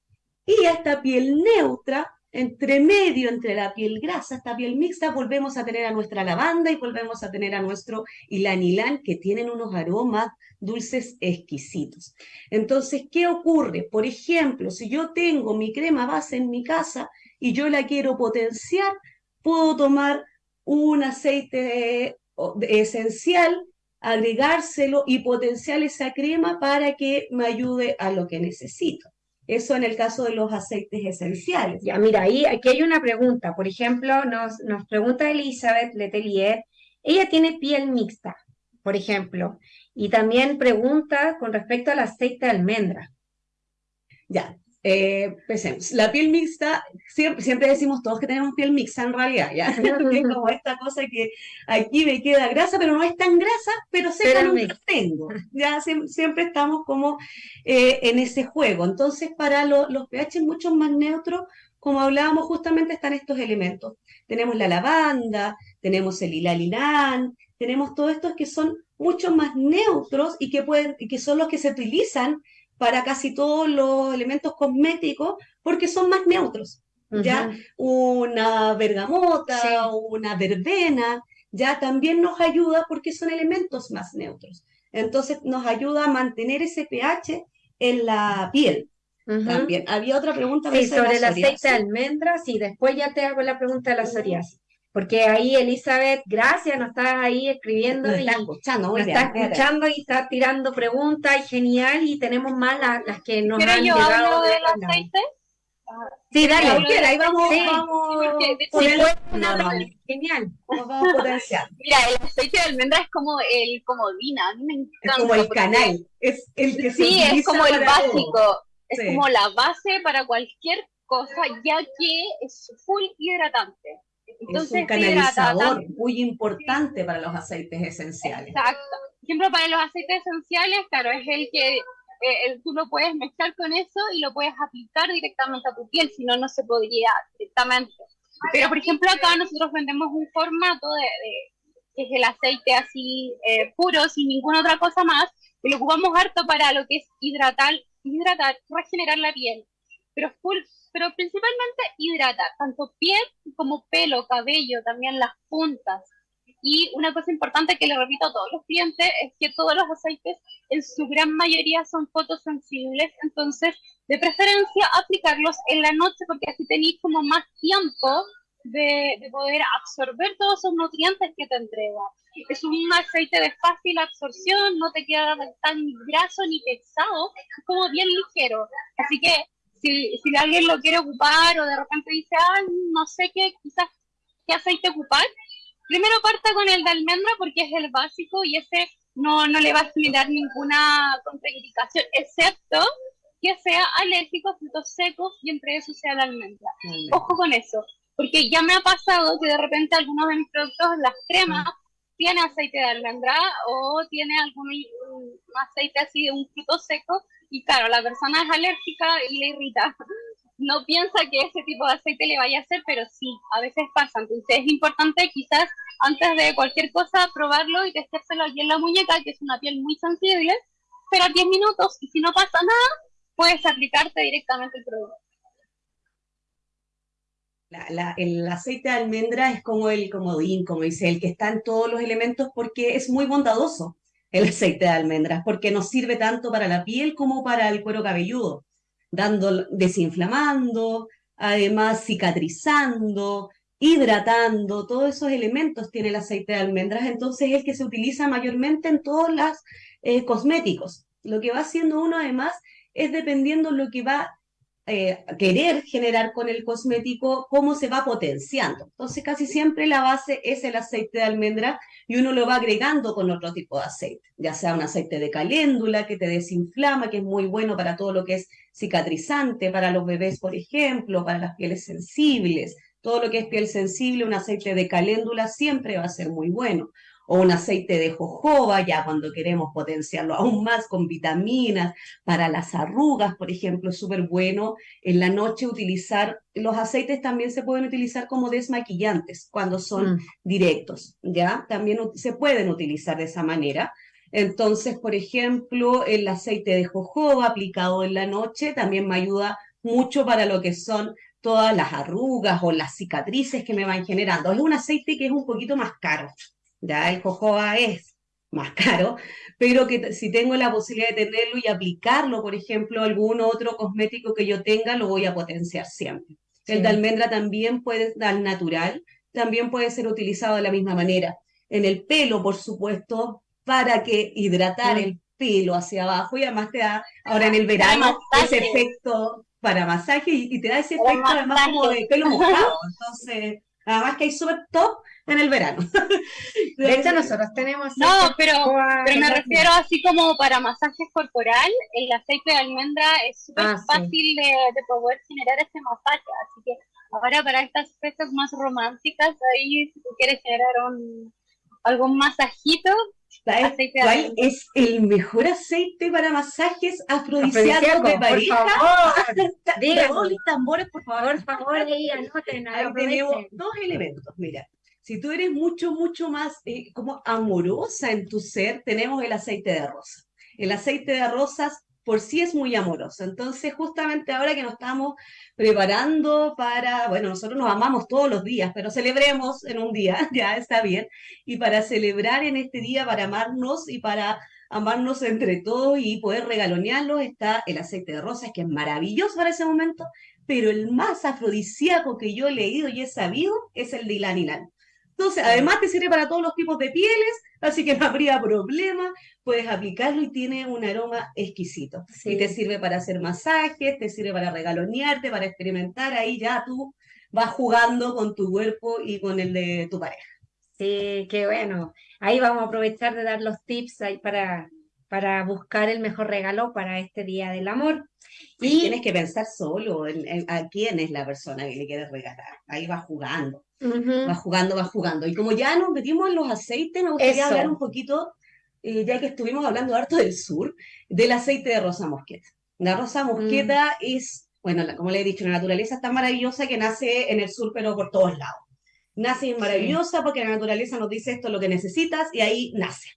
Y a esta piel neutra entre medio, entre la piel grasa, esta piel mixta, volvemos a tener a nuestra lavanda y volvemos a tener a nuestro ilanilán, que tienen unos aromas dulces exquisitos. Entonces, ¿qué ocurre? Por ejemplo, si yo tengo mi crema base en mi casa y yo la quiero potenciar, puedo tomar un aceite esencial, agregárselo y potenciar esa crema para que me ayude a lo que necesito. Eso en el caso de los aceites esenciales. Ya, mira, ahí aquí hay una pregunta. Por ejemplo, nos, nos pregunta Elizabeth Letelier. Ella tiene piel mixta, por ejemplo, y también pregunta con respecto al aceite de almendra. Ya, eh, pensemos, la piel mixta, siempre, decimos todos que tenemos piel mixta en realidad, ¿ya? es como esta cosa que aquí me queda grasa, pero no es tan grasa, pero sé que no tengo. Ya siempre estamos como eh, en ese juego. Entonces, para los pH mucho más neutros, como hablábamos, justamente están estos elementos. Tenemos la lavanda, tenemos el hilalinán, tenemos todos estos que son mucho más neutros y que, pueden, y que son los que se utilizan para casi todos los elementos cosméticos porque son más neutros. ¿ya? Una bergamota, una verbena, ya también nos ayuda porque son elementos más neutros. Entonces nos ayuda a mantener ese pH en la piel. También. Había otra pregunta sí, sobre el aceite de almendras y después ya te hago la pregunta de la psoriasis. Porque ahí Elizabeth, gracias, nos está ahí escribiendo nos y está escuchando, nos está escuchando y está tirando preguntas y genial y tenemos más las, que nos ¿Pero han yo llegado hablo de del aceite? Sí, dale, ahí vamos, Sí, vamos, porque- Sí, poner- no, no, genial. vamos a potenciar. Mira, el aceite de almendra es como el comodín, a mí me encanta. Es como el canal, es el que se Sí, es como el todo. básico, es Sí. como la base para cualquier cosa, ya que es full hidratante. Es Entonces, un te hidrata canalizador muy importante para los aceites esenciales. Exacto. Por ejemplo, para los aceites esenciales, claro, es el que eh, el- tú lo puedes mezclar con eso y lo puedes aplicar directamente a tu piel, si no, no se podría directamente. Pero, por ejemplo, acá nosotros vendemos un formato de, de- que es el aceite así eh, puro, sin ninguna otra cosa más, y lo ocupamos harto para lo que es hidratar, hidratar, regenerar la piel. Pero full, pero principalmente hidratar, tanto piel como pelo, cabello, también las puntas. Y una cosa importante que le repito a todos los clientes es que todos los aceites en su gran mayoría son fotosensibles, entonces de preferencia aplicarlos en la noche porque así tenéis como más tiempo de, de poder absorber todos esos nutrientes que te entrega. Es un aceite de fácil absorción, no te queda tan graso ni pesado, es como bien ligero. Así que si, si alguien lo quiere ocupar o de repente dice, ah, no sé qué, quizás qué aceite ocupar, primero parta con el de almendra porque es el básico y ese no, no le va a generar ninguna contraindicación, excepto que sea alérgico a frutos secos y entre esos sea la almendra. Ojo con eso, porque ya me ha pasado que de repente algunos de mis productos, las cremas, tiene aceite de almendra o tiene algún aceite así de un fruto seco y claro, la persona es alérgica y le irrita. No piensa que ese tipo de aceite le vaya a hacer, pero sí, a veces pasa. Entonces es importante quizás antes de cualquier cosa probarlo y testárselo aquí en la muñeca, que es una piel muy sensible, esperar 10 minutos y si no pasa nada, puedes aplicarte directamente el producto. La- la- el aceite de almendra es como el comodín, como dice el que está en todos los elementos porque es muy bondadoso el aceite de almendras, porque nos sirve tanto para la piel como para el cuero cabelludo, dando, desinflamando, además cicatrizando, hidratando, todos esos elementos tiene el aceite de almendras, entonces es el que se utiliza mayormente en todos los eh, cosméticos. Lo que va haciendo uno además es dependiendo lo que va eh, querer generar con el cosmético, cómo se va potenciando. Entonces, casi siempre la base es el aceite de almendra y uno lo va agregando con otro tipo de aceite, ya sea un aceite de caléndula que te desinflama, que es muy bueno para todo lo que es cicatrizante, para los bebés, por ejemplo, para las pieles sensibles. Todo lo que es piel sensible, un aceite de caléndula siempre va a ser muy bueno o un aceite de jojoba, ya cuando queremos potenciarlo aún más con vitaminas, para las arrugas, por ejemplo, es súper bueno en la noche utilizar, los aceites también se pueden utilizar como desmaquillantes cuando son Mm. directos, ¿ya? También se pueden utilizar de esa manera. Entonces, por ejemplo, el aceite de jojoba aplicado en la noche también me ayuda mucho para lo que son todas las arrugas o las cicatrices que me van generando. Es un aceite que es un poquito más caro, ya el jojoba es más caro, pero que si tengo la posibilidad de tenerlo y aplicarlo, por ejemplo, algún otro cosmético que yo tenga, lo voy a potenciar siempre. El de almendra también puede dar natural, también puede ser utilizado de la misma manera. En el pelo, por supuesto, para que hidratar Mm. el pelo hacia abajo y además te da ahora en el verano ese efecto para masaje y, y te da ese Para efecto además como de pelo mojado. Entonces, además que hay súper top en el verano. De hecho, nosotros tenemos No, pero, pero me refiero así como para masajes corporal, el aceite de almendra es súper Ah, sí. fácil de, de poder generar ese masaje, así que ahora para estas fechas más románticas, ahí si tú quieres generar un, algún masajito, ¿Sabes aceite de cuál almendra. es el mejor aceite para masajes afrodisíacos Afrodisíaco, de por pareja? favor, díganos. Redobles tambores, por favor. Por favor, ahí anoten, Ahí tenemos dos elementos, mira. Si tú eres mucho, mucho más eh, como amorosa en tu ser, tenemos el aceite de rosa. El aceite de rosas por sí es muy amoroso. Entonces, justamente ahora que nos estamos preparando para, bueno, nosotros nos amamos todos los días, pero celebremos en un día, ya está bien, y para celebrar en este día, para amarnos y para amarnos entre todos y poder regalonearlos, está el aceite de rosas, que es maravilloso para ese momento, pero el más afrodisíaco que yo he leído y he sabido es el de Ilan. Entonces, además te sirve para todos los tipos de pieles, así que no habría problema. Puedes aplicarlo y tiene un aroma exquisito. Y te sirve para hacer masajes, te sirve para regalonearte, para experimentar. Ahí ya tú vas jugando con tu cuerpo y con el de tu pareja. Sí, qué bueno. Ahí vamos a aprovechar de dar los tips ahí para, para buscar el mejor regalo para este Día del Amor. Y tienes que pensar solo en, a quién es la persona que le quieres regalar. Ahí va jugando, va jugando, va jugando. Y como ya nos metimos en los aceites, me gustaría hablar un poquito, eh, ya que estuvimos hablando harto del sur, del aceite de rosa mosqueta. La rosa mosqueta mm. es, bueno, como le he dicho, la naturaleza es tan maravillosa que nace en el sur, pero por todos lados. Nace maravillosa porque la naturaleza nos dice esto es lo que necesitas y ahí nace.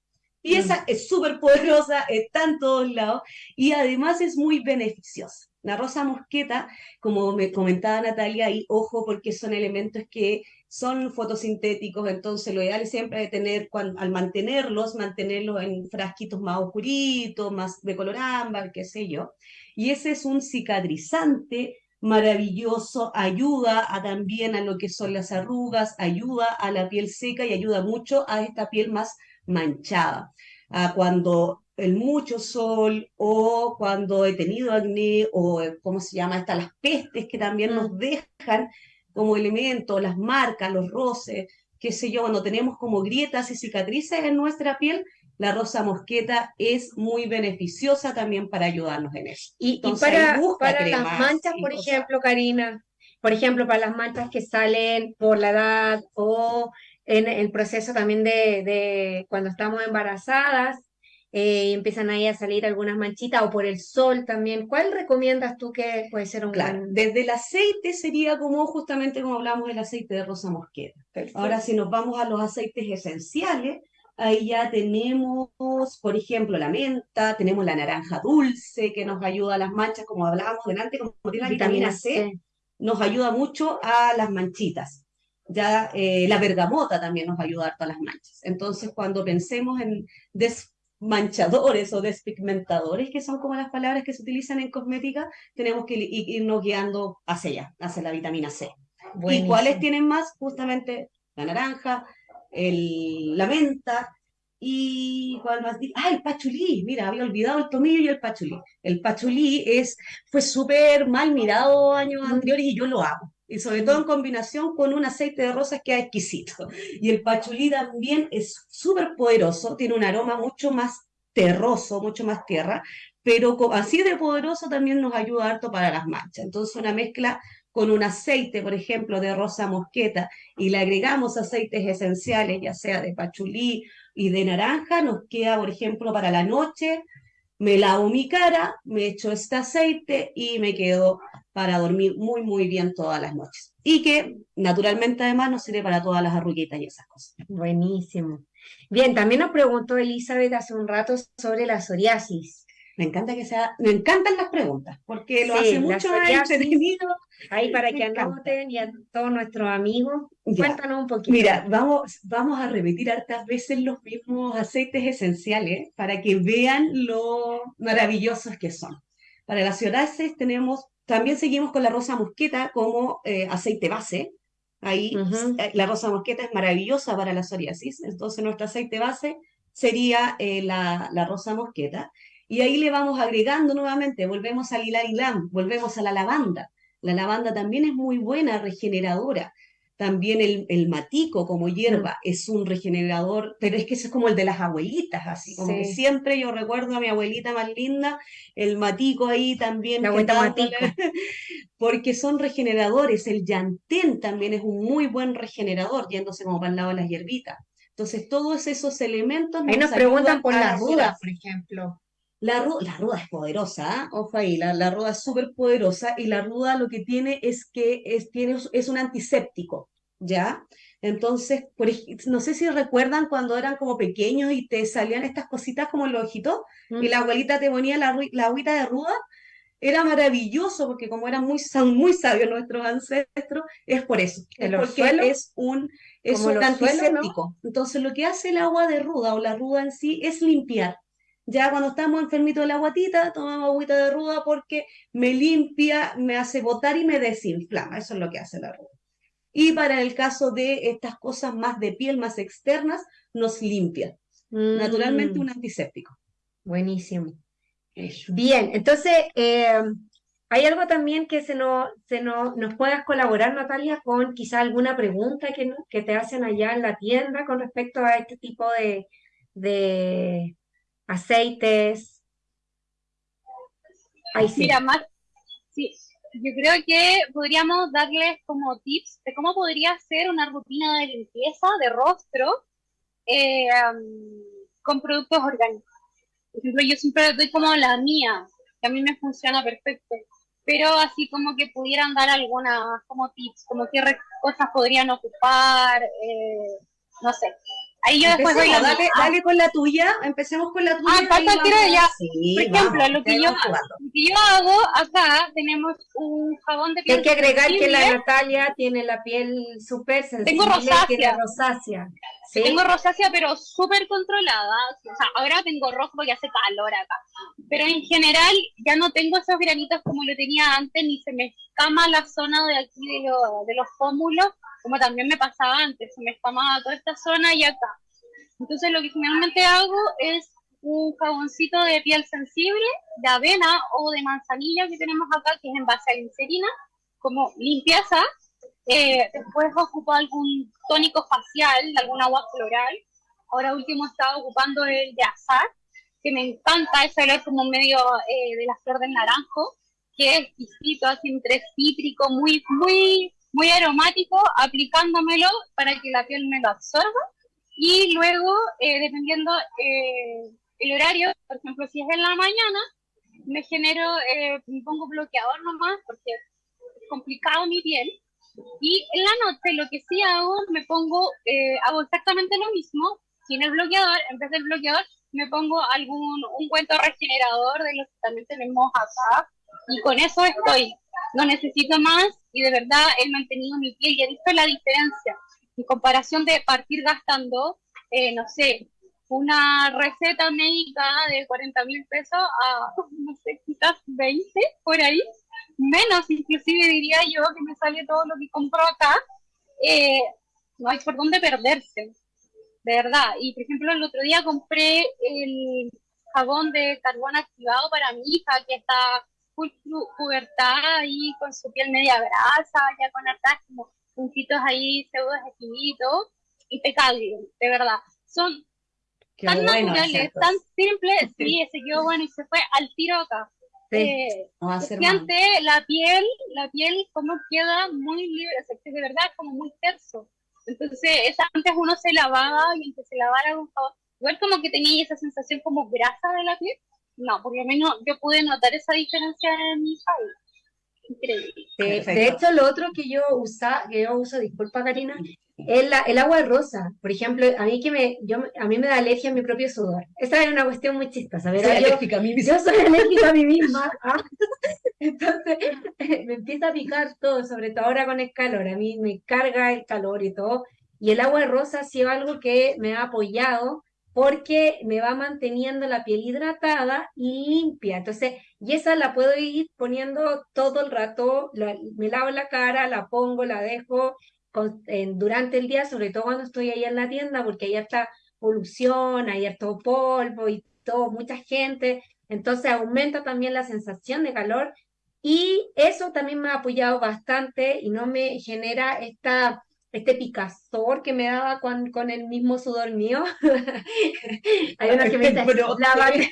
Y mm. esa es súper poderosa, está en todos lados y además es muy beneficiosa. La rosa mosqueta, como me comentaba Natalia, ahí ojo porque son elementos que son fotosintéticos, entonces lo ideal es siempre tener, al mantenerlos, mantenerlos en frasquitos más oscuritos, más de color ámbar, qué sé yo. Y ese es un cicatrizante maravilloso, ayuda a, también a lo que son las arrugas, ayuda a la piel seca y ayuda mucho a esta piel más manchada. a cuando el mucho sol o cuando he tenido acné o, ¿cómo se llama? Estas las pestes que también nos mm. dejan como elemento, las marcas, los roces, qué sé yo, cuando tenemos como grietas y cicatrices en nuestra piel, la rosa mosqueta es muy beneficiosa también para ayudarnos en eso. Y, para, para las manchas, por ejemplo, Karina, por ejemplo, para las manchas que salen por la edad o en el proceso también de, de cuando estamos embarazadas, eh, empiezan ahí a salir algunas manchitas o por el sol también. ¿Cuál recomiendas tú que puede ser un claro, Desde el aceite sería como justamente como hablamos del aceite de rosa mosqueta. Ahora si nos vamos a los aceites esenciales, ahí ya tenemos, por ejemplo, la menta, tenemos la naranja dulce que nos ayuda a las manchas, como hablábamos delante, como tiene la vitamina C, nos ayuda mucho a las manchitas ya eh, la bergamota también nos va a ayudar a las manchas. Entonces, cuando pensemos en desmanchadores o despigmentadores, que son como las palabras que se utilizan en cosmética, tenemos que irnos guiando hacia allá, hacia la vitamina C. ¿Y cuáles tienen más? Justamente la naranja, el, la menta, y cuál más ah el pachulí mira había olvidado el tomillo y el pachulí el pachulí es fue súper mal mirado años anteriores y yo lo hago y sobre todo en combinación con un aceite de rosas que es exquisito. Y el pachulí también es súper poderoso, tiene un aroma mucho más terroso, mucho más tierra, pero así de poderoso también nos ayuda harto para las manchas. Entonces una mezcla con un aceite, por ejemplo, de rosa mosqueta, y le agregamos aceites esenciales, ya sea de pachulí y de naranja, nos queda, por ejemplo, para la noche, me lavo mi cara, me echo este aceite y me quedo para dormir muy, muy bien todas las noches. Y que naturalmente además nos sirve para todas las arruguitas y esas cosas. Buenísimo. Bien, también nos preguntó Elizabeth hace un rato sobre la psoriasis. Me encanta que sea, me encantan las preguntas, porque lo hace mucho más entretenido. Ahí para que anoten y a todos nuestros amigos, cuéntanos un poquito. Mira, vamos, vamos a repetir hartas veces los mismos aceites esenciales para que vean lo maravillosos que son. Para las psoriasis tenemos, también seguimos con la rosa mosqueta como eh, aceite base. Ahí eh, la rosa mosqueta es maravillosa para la psoriasis, entonces nuestro aceite base sería eh, la, la rosa mosqueta. Y ahí le vamos agregando nuevamente, volvemos al hilar volvemos a la lavanda. La lavanda también es muy buena, regeneradora. También el, el matico como hierba mm. es un regenerador, pero es que ese es como el de las abuelitas, así como que siempre yo recuerdo a mi abuelita más linda, el matico ahí también. La matico. Porque son regeneradores. El llantén también es un muy buen regenerador, yéndose como para el lado de las hierbitas. Entonces, todos esos elementos. Ahí nos, preguntan por la ruda, por ejemplo. La, ruda es poderosa, ¿eh? ojo ahí, la, ruda es súper poderosa y la ruda lo que tiene es que es, tiene, es un antiséptico. ¿ya? Entonces, por, no sé si recuerdan cuando eran como pequeños y te salían estas cositas como en los ojitos y la abuelita te ponía la, la agüita de ruda. Era maravilloso porque como eran muy, muy sabios nuestros ancestros, es por eso. Es porque es un, es un antiséptico. Entonces lo que hace el agua de ruda o la ruda en sí es limpiar. Ya cuando estamos enfermitos de la guatita, tomamos agüita de ruda porque me limpia, me hace botar y me desinflama. Eso es lo que hace la ruda. Y para el caso de estas cosas más de piel, más externas, nos limpia. Naturalmente mm. un antiséptico. Buenísimo. Bien, entonces, eh, ¿hay algo también que se, nos, se nos, nos puedas colaborar, Natalia, con quizá alguna pregunta que, que te hacen allá en la tienda con respecto a este tipo de, de aceites? Ahí sí. Mira, más, sí, yo creo que podríamos darles como tips de cómo podría ser una rutina de limpieza de rostro eh, con productos orgánicos. Por ejemplo, yo siempre doy como la mía, que a mí me funciona perfecto, pero así como que pudieran dar algunas como tips, como qué cosas podrían ocupar, eh, no sé, Ahí yo después voy a dale, dale, con la tuya, empecemos con la tuya. Ah, falta ya. Por ejemplo, lo, que yo, lo que yo hago acá, tenemos un jabón de piel Hay que agregar que la Natalia tiene la piel súper sensible. Tengo rosácea. rosácea. Tengo rosácea, pero súper controlada. O sea, ahora tengo rojo porque hace calor acá. Pero en general ya no tengo esos granitos como lo tenía antes, ni se me escama la zona de aquí de, de los pómulos como también me pasaba antes, se me espamaba toda esta zona y acá. Entonces lo que generalmente hago es un jaboncito de piel sensible, de avena o de manzanilla que tenemos acá, que es en base a glicerina, como limpieza. Eh, después ocupo algún tónico facial, algún agua floral. Ahora último estaba ocupando el de azar, que me encanta ese olor como medio eh, de la flor del naranjo, que es exquisito, así entre cítrico, muy, muy muy aromático, aplicándomelo para que la piel me lo absorba. Y luego, eh, dependiendo eh, el horario, por ejemplo, si es en la mañana, me genero, eh, me pongo bloqueador nomás, porque es complicado mi piel. Y en la noche lo que sí hago, me pongo, hago exactamente lo mismo, sin el bloqueador, en vez del bloqueador, me pongo algún un cuento regenerador de los que también tenemos acá, y con eso estoy no necesito más y de verdad he mantenido mi piel y he visto la diferencia en comparación de partir gastando, eh, no sé, una receta médica de 40 mil pesos a, no sé, quizás 20 por ahí, menos inclusive diría yo que me sale todo lo que compro acá, eh, no hay por dónde perderse, de verdad. Y por ejemplo, el otro día compré el jabón de carbón activado para mi hija que está full pubertad ahí con su piel media grasa, ya con hartas como puntitos ahí pseudo efectinitos, impecable, de verdad. Son tan naturales, tan simples, sí, se quedó bueno y se fue al tiro acá. Sí, eh, la piel, la piel como queda muy libre, de verdad como muy terso. Entonces, antes uno se lavaba y aunque se lavara con igual como que tenía esa sensación como grasa de la piel, no, porque a mí no, yo pude notar esa diferencia en mi país. Increíble. De, hecho, lo otro que yo usa, que yo uso, disculpa Karina, es la, el agua rosa. Por ejemplo, a mí que me, yo, a mí me da alergia a mi propio sudor. Esa era una cuestión muy chistosa. Soy alérgica a mí misma. Yo soy alérgica a mí misma. ¿ah? Entonces me empieza a picar todo, sobre todo ahora con el calor. A mí me carga el calor y todo. Y el agua rosa ha sido algo que me ha apoyado porque me va manteniendo la piel hidratada y limpia. Entonces, y esa la puedo ir poniendo todo el rato, me lavo la cara, la pongo, la dejo durante el día, sobre todo cuando estoy ahí en la tienda, porque ahí está polución, ahí está polvo y todo, mucha gente. Entonces aumenta también la sensación de calor y eso también me ha apoyado bastante y no me genera esta este picazor que me daba con, con el mismo sudor mío. Hay una que me dice, lávate,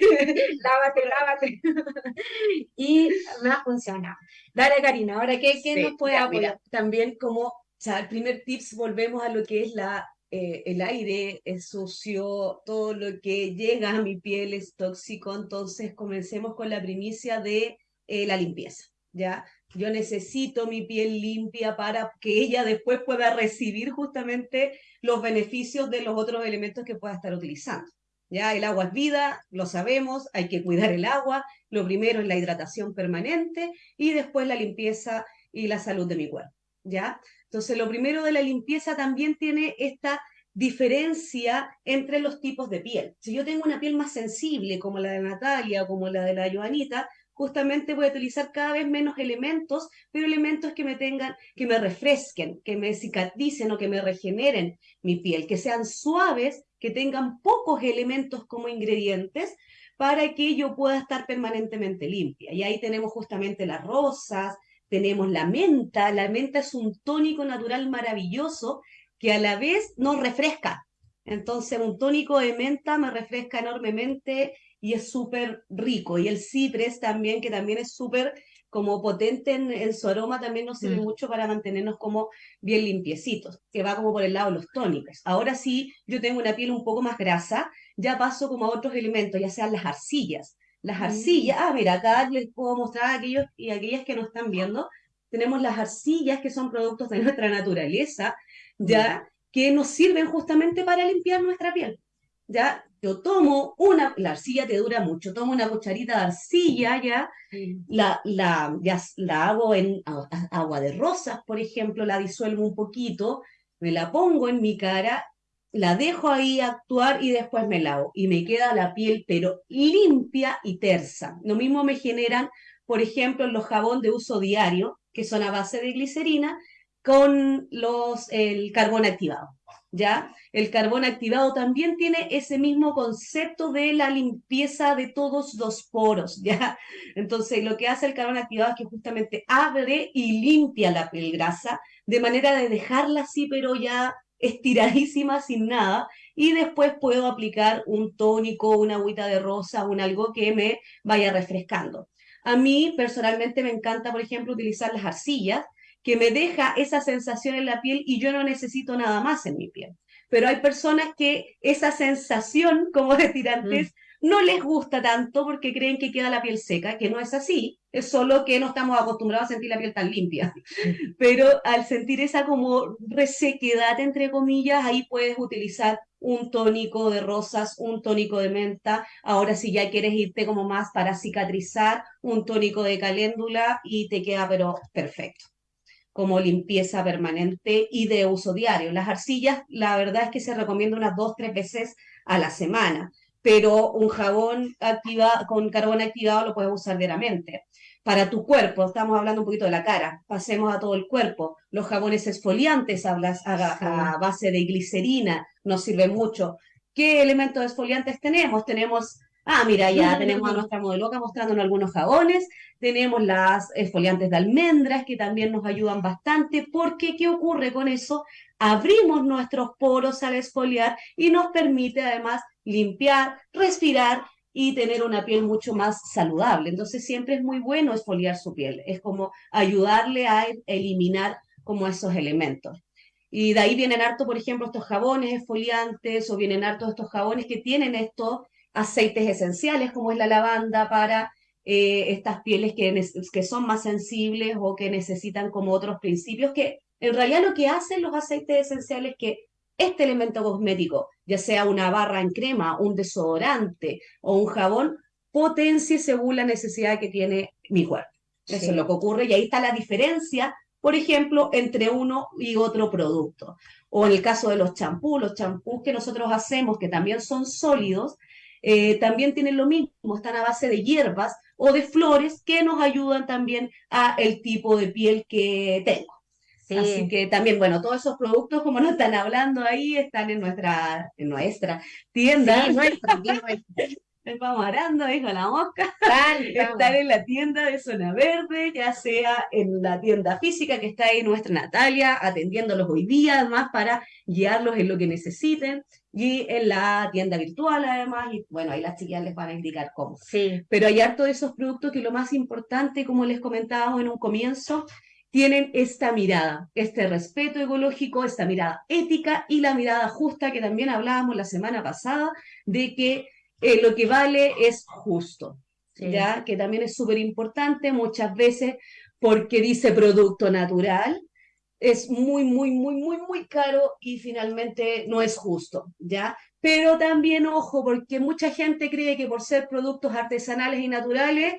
lávate, lávate. y me ha funcionado. Dale, Karina, ahora, ¿qué, qué nos puede apoyar? también como, o sea, el primer tips, volvemos a lo que es la, eh, el aire, es sucio, todo lo que llega a mi piel es tóxico, entonces comencemos con la primicia de eh, la limpieza, ¿ya? Yo necesito mi piel limpia para que ella después pueda recibir justamente los beneficios de los otros elementos que pueda estar utilizando. Ya el agua es vida, lo sabemos, hay que cuidar el agua. Lo primero es la hidratación permanente y después la limpieza y la salud de mi cuerpo. ¿Ya? Entonces, lo primero de la limpieza también tiene esta diferencia entre los tipos de piel. Si yo tengo una piel más sensible, como la de Natalia, como la de la Joanita, justamente voy a utilizar cada vez menos elementos, pero elementos que me tengan, que me refresquen, que me cicatricen o que me regeneren mi piel, que sean suaves, que tengan pocos elementos como ingredientes para que yo pueda estar permanentemente limpia. Y ahí tenemos justamente las rosas, tenemos la menta, la menta es un tónico natural maravilloso que a la vez nos refresca. Entonces, un tónico de menta me refresca enormemente y es súper rico. Y el cipres también, que también es súper como potente en, su aroma, también nos sirve mm. mucho para mantenernos como bien limpiecitos, que va como por el lado de los tónicos. Ahora sí, yo tengo una piel un poco más grasa, ya paso como a otros elementos, ya sean las arcillas. Las mm. arcillas, ah, mira, acá les puedo mostrar a aquellos y aquellas que nos están viendo, tenemos las arcillas que son productos de nuestra naturaleza, ya, que nos sirven justamente para limpiar nuestra piel. Ya, yo tomo una, la arcilla te dura mucho, tomo una cucharita de arcilla, ya, la, la, ya, la hago en agua de rosas, por ejemplo, la disuelvo un poquito, me la pongo en mi cara, la dejo ahí actuar y después me lavo. Y me queda la piel, pero limpia y tersa. Lo mismo me generan, por ejemplo, los jabón de uso diario, que son a base de glicerina, con los, el carbón activado. ¿Ya? El carbón activado también tiene ese mismo concepto de la limpieza de todos los poros, ¿ya? Entonces, lo que hace el carbón activado es que justamente abre y limpia la piel grasa, de manera de dejarla así, pero ya estiradísima, sin nada, y después puedo aplicar un tónico, una agüita de rosa, un algo que me vaya refrescando. A mí personalmente me encanta, por ejemplo, utilizar las arcillas, que me deja esa sensación en la piel y yo no necesito nada más en mi piel. Pero hay personas que esa sensación, como antes, mm. no les gusta tanto porque creen que queda la piel seca, que no es así, es solo que no estamos acostumbrados a sentir la piel tan limpia. Pero al sentir esa como resequedad, entre comillas, ahí puedes utilizar un tónico de rosas, un tónico de menta. Ahora si ya quieres irte como más para cicatrizar, un tónico de caléndula y te queda pero perfecto como limpieza permanente y de uso diario. Las arcillas, la verdad es que se recomienda unas dos, tres veces a la semana, pero un jabón activa, con carbón activado lo puedes usar diariamente. Para tu cuerpo, estamos hablando un poquito de la cara, pasemos a todo el cuerpo. Los jabones esfoliantes a, a base de glicerina nos sirven mucho. ¿Qué elementos esfoliantes tenemos? Tenemos Ah, mira, ya tenemos a nuestra modeloca mostrándonos algunos jabones, tenemos las esfoliantes de almendras que también nos ayudan bastante, porque ¿qué ocurre con eso? Abrimos nuestros poros al esfoliar y nos permite además limpiar, respirar y tener una piel mucho más saludable. Entonces siempre es muy bueno esfoliar su piel, es como ayudarle a eliminar como esos elementos. Y de ahí vienen harto, por ejemplo, estos jabones esfoliantes o vienen harto estos jabones que tienen estos aceites esenciales como es la lavanda para eh, estas pieles que, que son más sensibles o que necesitan como otros principios, que en realidad lo que hacen los aceites esenciales es que este elemento cosmético, ya sea una barra en crema, un desodorante o un jabón, potencie según la necesidad que tiene mi cuerpo. Eso es lo que ocurre y ahí está la diferencia, por ejemplo, entre uno y otro producto. O en el caso de los champús, los champús que nosotros hacemos, que también son sólidos, eh, también tienen lo mismo, están a base de hierbas o de flores que nos ayudan también a el tipo de piel que tengo. Así que también, bueno, todos esos productos, como nos están hablando ahí, están en nuestra, en nuestra tienda. Vamos arando, dijo la mosca. Estar en la tienda de Zona Verde, ya sea en la tienda física que está ahí nuestra Natalia, atendiéndolos hoy día, además, para guiarlos en lo que necesiten, y en la tienda virtual, además, y bueno, ahí las chicas les van a indicar cómo. Sí. Pero hay harto de esos productos que lo más importante, como les comentábamos en un comienzo, tienen esta mirada, este respeto ecológico, esta mirada ética y la mirada justa que también hablábamos la semana pasada de que eh, lo que vale es justo, ¿ya? Que también es súper importante. Muchas veces porque dice producto natural, es muy, muy, muy, muy, muy caro y finalmente no es justo, ¿ya? Pero también, ojo, porque mucha gente cree que por ser productos artesanales y naturales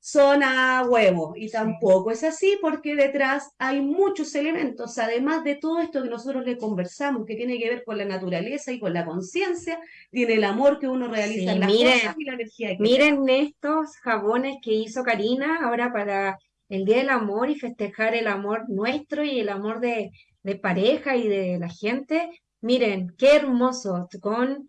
son a huevo. Y tampoco es así porque detrás hay muchos elementos, además de todo esto que nosotros le conversamos, que tiene que ver con la naturaleza y con la conciencia, tiene el amor que uno realiza en las cosas y la energía que Miren estos jabones que hizo Karina ahora para el Día del Amor y festejar el amor nuestro y el amor de, de pareja y de la gente. Miren, qué hermoso, con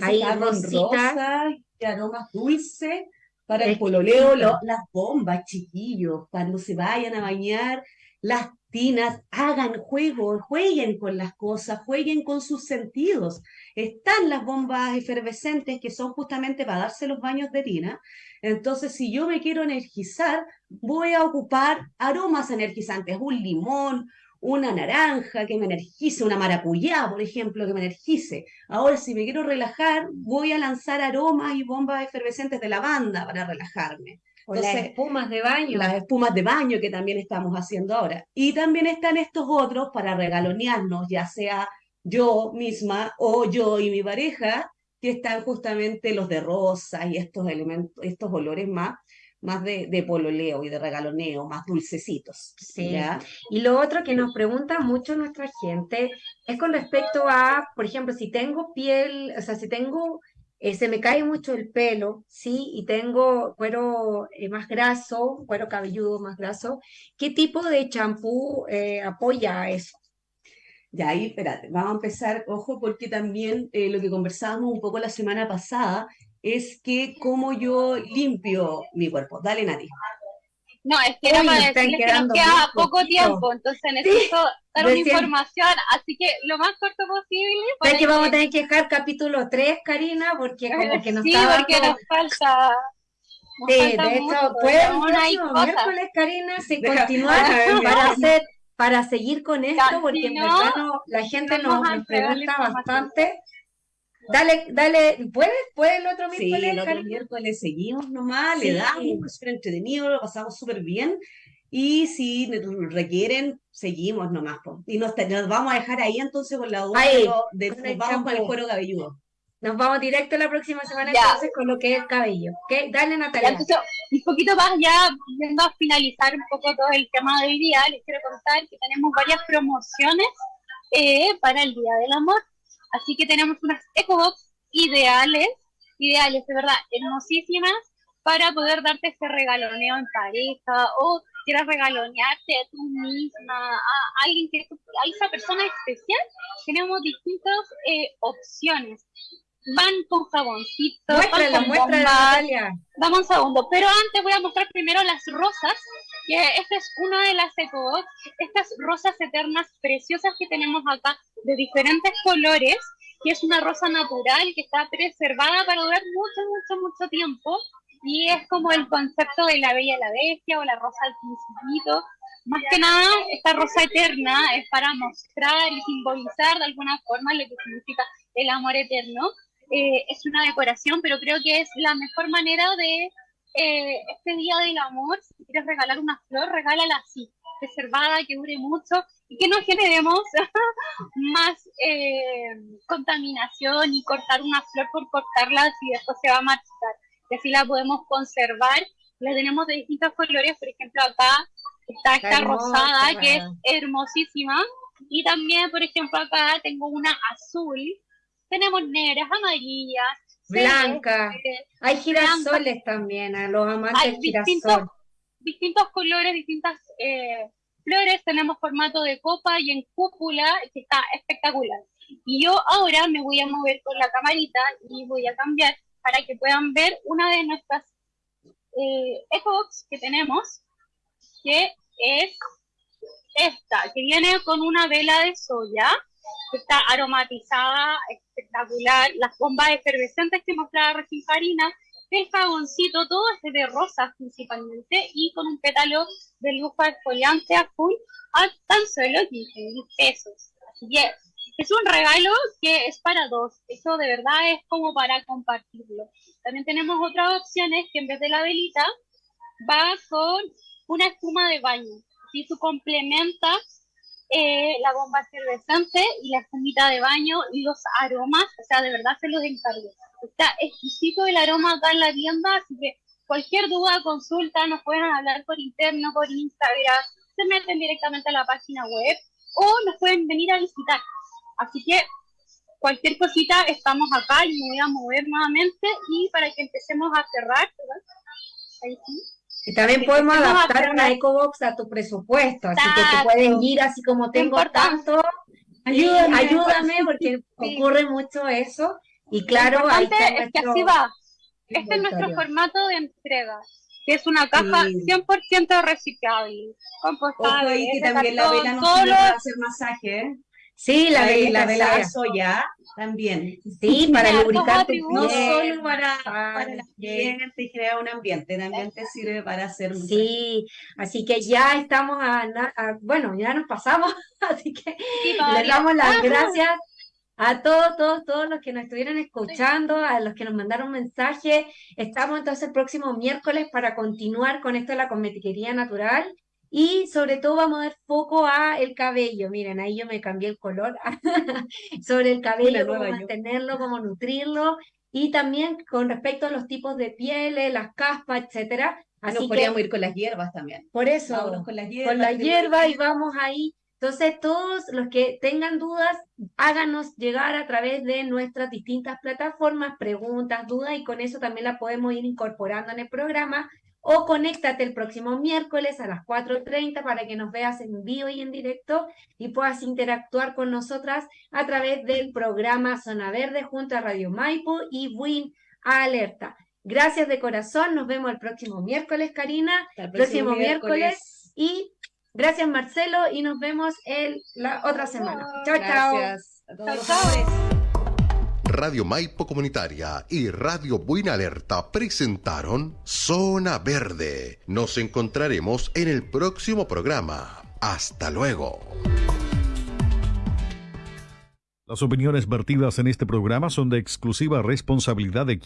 ahí rosa y aromas dulces para el pololeo, las bombas, chiquillos, cuando se vayan a bañar, las tinas, hagan juego, jueguen con las cosas, jueguen con sus sentidos. Están las bombas efervescentes que son justamente para darse los baños de tina. Entonces, si yo me quiero energizar, voy a ocupar aromas energizantes, un limón, una naranja que me energice, una maracuyá, por ejemplo, que me energice. Ahora, si me quiero relajar, voy a lanzar aromas y bombas efervescentes de lavanda para relajarme. O las espumas de baño. Las espumas de baño que también estamos haciendo ahora. Y también están estos otros para regalonearnos, ya sea yo misma o yo y mi pareja, que están justamente los de rosa y estos elementos, estos olores más más de, de, pololeo y de regaloneo, más dulcecitos. Sí. Y lo otro que nos pregunta mucho nuestra gente es con respecto a, por ejemplo, si tengo piel, o sea, si tengo, eh, se me cae mucho el pelo, ¿sí? Y tengo cuero eh, más graso, cuero cabelludo más graso, ¿qué tipo de champú eh, apoya eso? Ya ahí, espérate, vamos a empezar, ojo, porque también lo que conversábamos un poco la semana pasada es que cómo yo limpio mi cuerpo. Dale, Nati. No, es que era para decirles que nos queda poco tiempo, entonces necesito dar una información, así que lo más corto posible. Para que vamos a tener que dejar capítulo 3, Karina, porque como que nos Sí, porque nos falta... sí, de hecho, puede el miércoles, Karina, si continuar para hacer para seguir con esto, porque en verdad la gente nos, nos pregunta bastante Dale, dale, ¿puedes? ¿Puedes el otro miércoles? Sí, el otro miércoles seguimos nomás, le damos, súper entretenido, lo pasamos súper bien. Y si requieren, seguimos nomás. Y nos, vamos a dejar ahí entonces con la duda de, nos vamos con el cuero cabelludo. Nos vamos directo la próxima semana entonces con lo que es el cabello. Dale, Natalia. entonces, un poquito más ya, viendo a finalizar un poco todo el tema de hoy día, les quiero contar que tenemos varias promociones eh, para el Día del Amor. Así que tenemos unas EcoBox ideales, ideales, de verdad, hermosísimas, para poder darte ese regaloneo en pareja o quieras regalonearte a tú misma, a alguien que a esa persona especial, tenemos distintas eh, opciones. Van con jaboncito, muéstrala, muéstrala, Dame un segundo, pero antes voy a mostrar primero las rosas, que esta es una de las EcoBox, estas rosas eternas preciosas que tenemos acá, de diferentes colores, que es una rosa natural que está preservada para durar mucho, mucho, mucho tiempo. Y es como el concepto de la bella la bestia o la rosa del principito. Más que nada, esta rosa eterna es para mostrar y simbolizar de alguna forma lo que significa el amor eterno. Eh, es una decoración, pero creo que es la mejor manera de eh, este día del amor. Si quieres regalar una flor, regálala así, preservada, que dure mucho y que no generemos más eh, contaminación y cortar una flor por cortarla si después se va a marchitar. Y así la podemos conservar. La tenemos de distintos colores, por ejemplo acá está esta rosada que es hermosísima y también, por ejemplo, acá tengo una azul. Tenemos negras, amarillas, blancas. Hay girasoles también, a los amantes Hay distintos, distintos colores, distintas eh, flores, tenemos formato de copa y en cúpula, que está espectacular. Y yo ahora me voy a mover con la camarita y voy a cambiar para que puedan ver una de nuestras eh, que tenemos, que es esta, que viene con una vela de soya, está aromatizada, espectacular, las bombas efervescentes que mostraba recién Karina, el jaboncito, todo es de rosas principalmente, y con un pétalo de luz exfoliante azul a tan solo 15 mil pesos. Así que es un regalo que es para dos. Eso de verdad es como para compartirlo. También tenemos otras opciones que en vez de la velita va con una espuma de baño. Si tú complementas eh, la bomba efervescente y la espumita de baño y los aromas, o sea, de verdad se los encargo. Está exquisito el aroma acá en la tienda, así que cualquier duda, consulta, nos pueden hablar por interno, por Instagram, se meten directamente a la página web o nos pueden venir a visitar. Así que cualquier cosita estamos acá y me voy a mover nuevamente y para que empecemos a cerrar, Ahí sí. Y también podemos adaptar una EcoBox a tu presupuesto, así que te pueden ir así como tengo tanto, ayúdame, ayúdame porque ocurre mucho eso. Y claro, ahí está es que así va. Este es nuestro formato de entrega, que es una caja 100% reciclable, compostable. Ojo, que también la vela no para hacer masaje, ¿eh? Sí, la, vela, la soya también. Sí, para lubricar tu No solo para, para el ambiente y crear un ambiente, también te sirve para hacer Sí, así que ya estamos a, bueno, ya nos pasamos, así que le damos las gracias a todos, todos, todos los que nos estuvieron escuchando, a los que nos mandaron mensajes. Estamos entonces el próximo miércoles para continuar con esto de la cosmetiquería natural. Y sobre todo vamos a dar foco a el cabello. Miren, ahí yo me cambié el color sobre el cabello, cómo mantenerlo, cómo nutrirlo. Y también con respecto a los tipos de pieles, las caspas, etcétera. Así Nos podríamos ir con las hierbas también. Por eso, con las hierbas. Con la hierba y vamos ahí. Entonces, todos los que tengan dudas, háganos llegar a través de nuestras distintas plataformas, preguntas, dudas, y con eso también la podemos ir incorporando en el programa o conéctate el próximo miércoles a las 4.30 para que nos veas en vivo y en directo y puedas interactuar con nosotras a través del programa Zona Verde junto a Radio Maipo y Win Alerta. Gracias de corazón, nos vemos el próximo miércoles, Karina, el próximo, miércoles. y gracias Marcelo y nos vemos el, la otra semana. Chao, chao. Gracias Radio Maipo Comunitaria y Radio Buena Alerta presentaron Zona Verde. Nos encontraremos en el próximo programa. Hasta luego. Las opiniones vertidas en este programa son de exclusiva responsabilidad de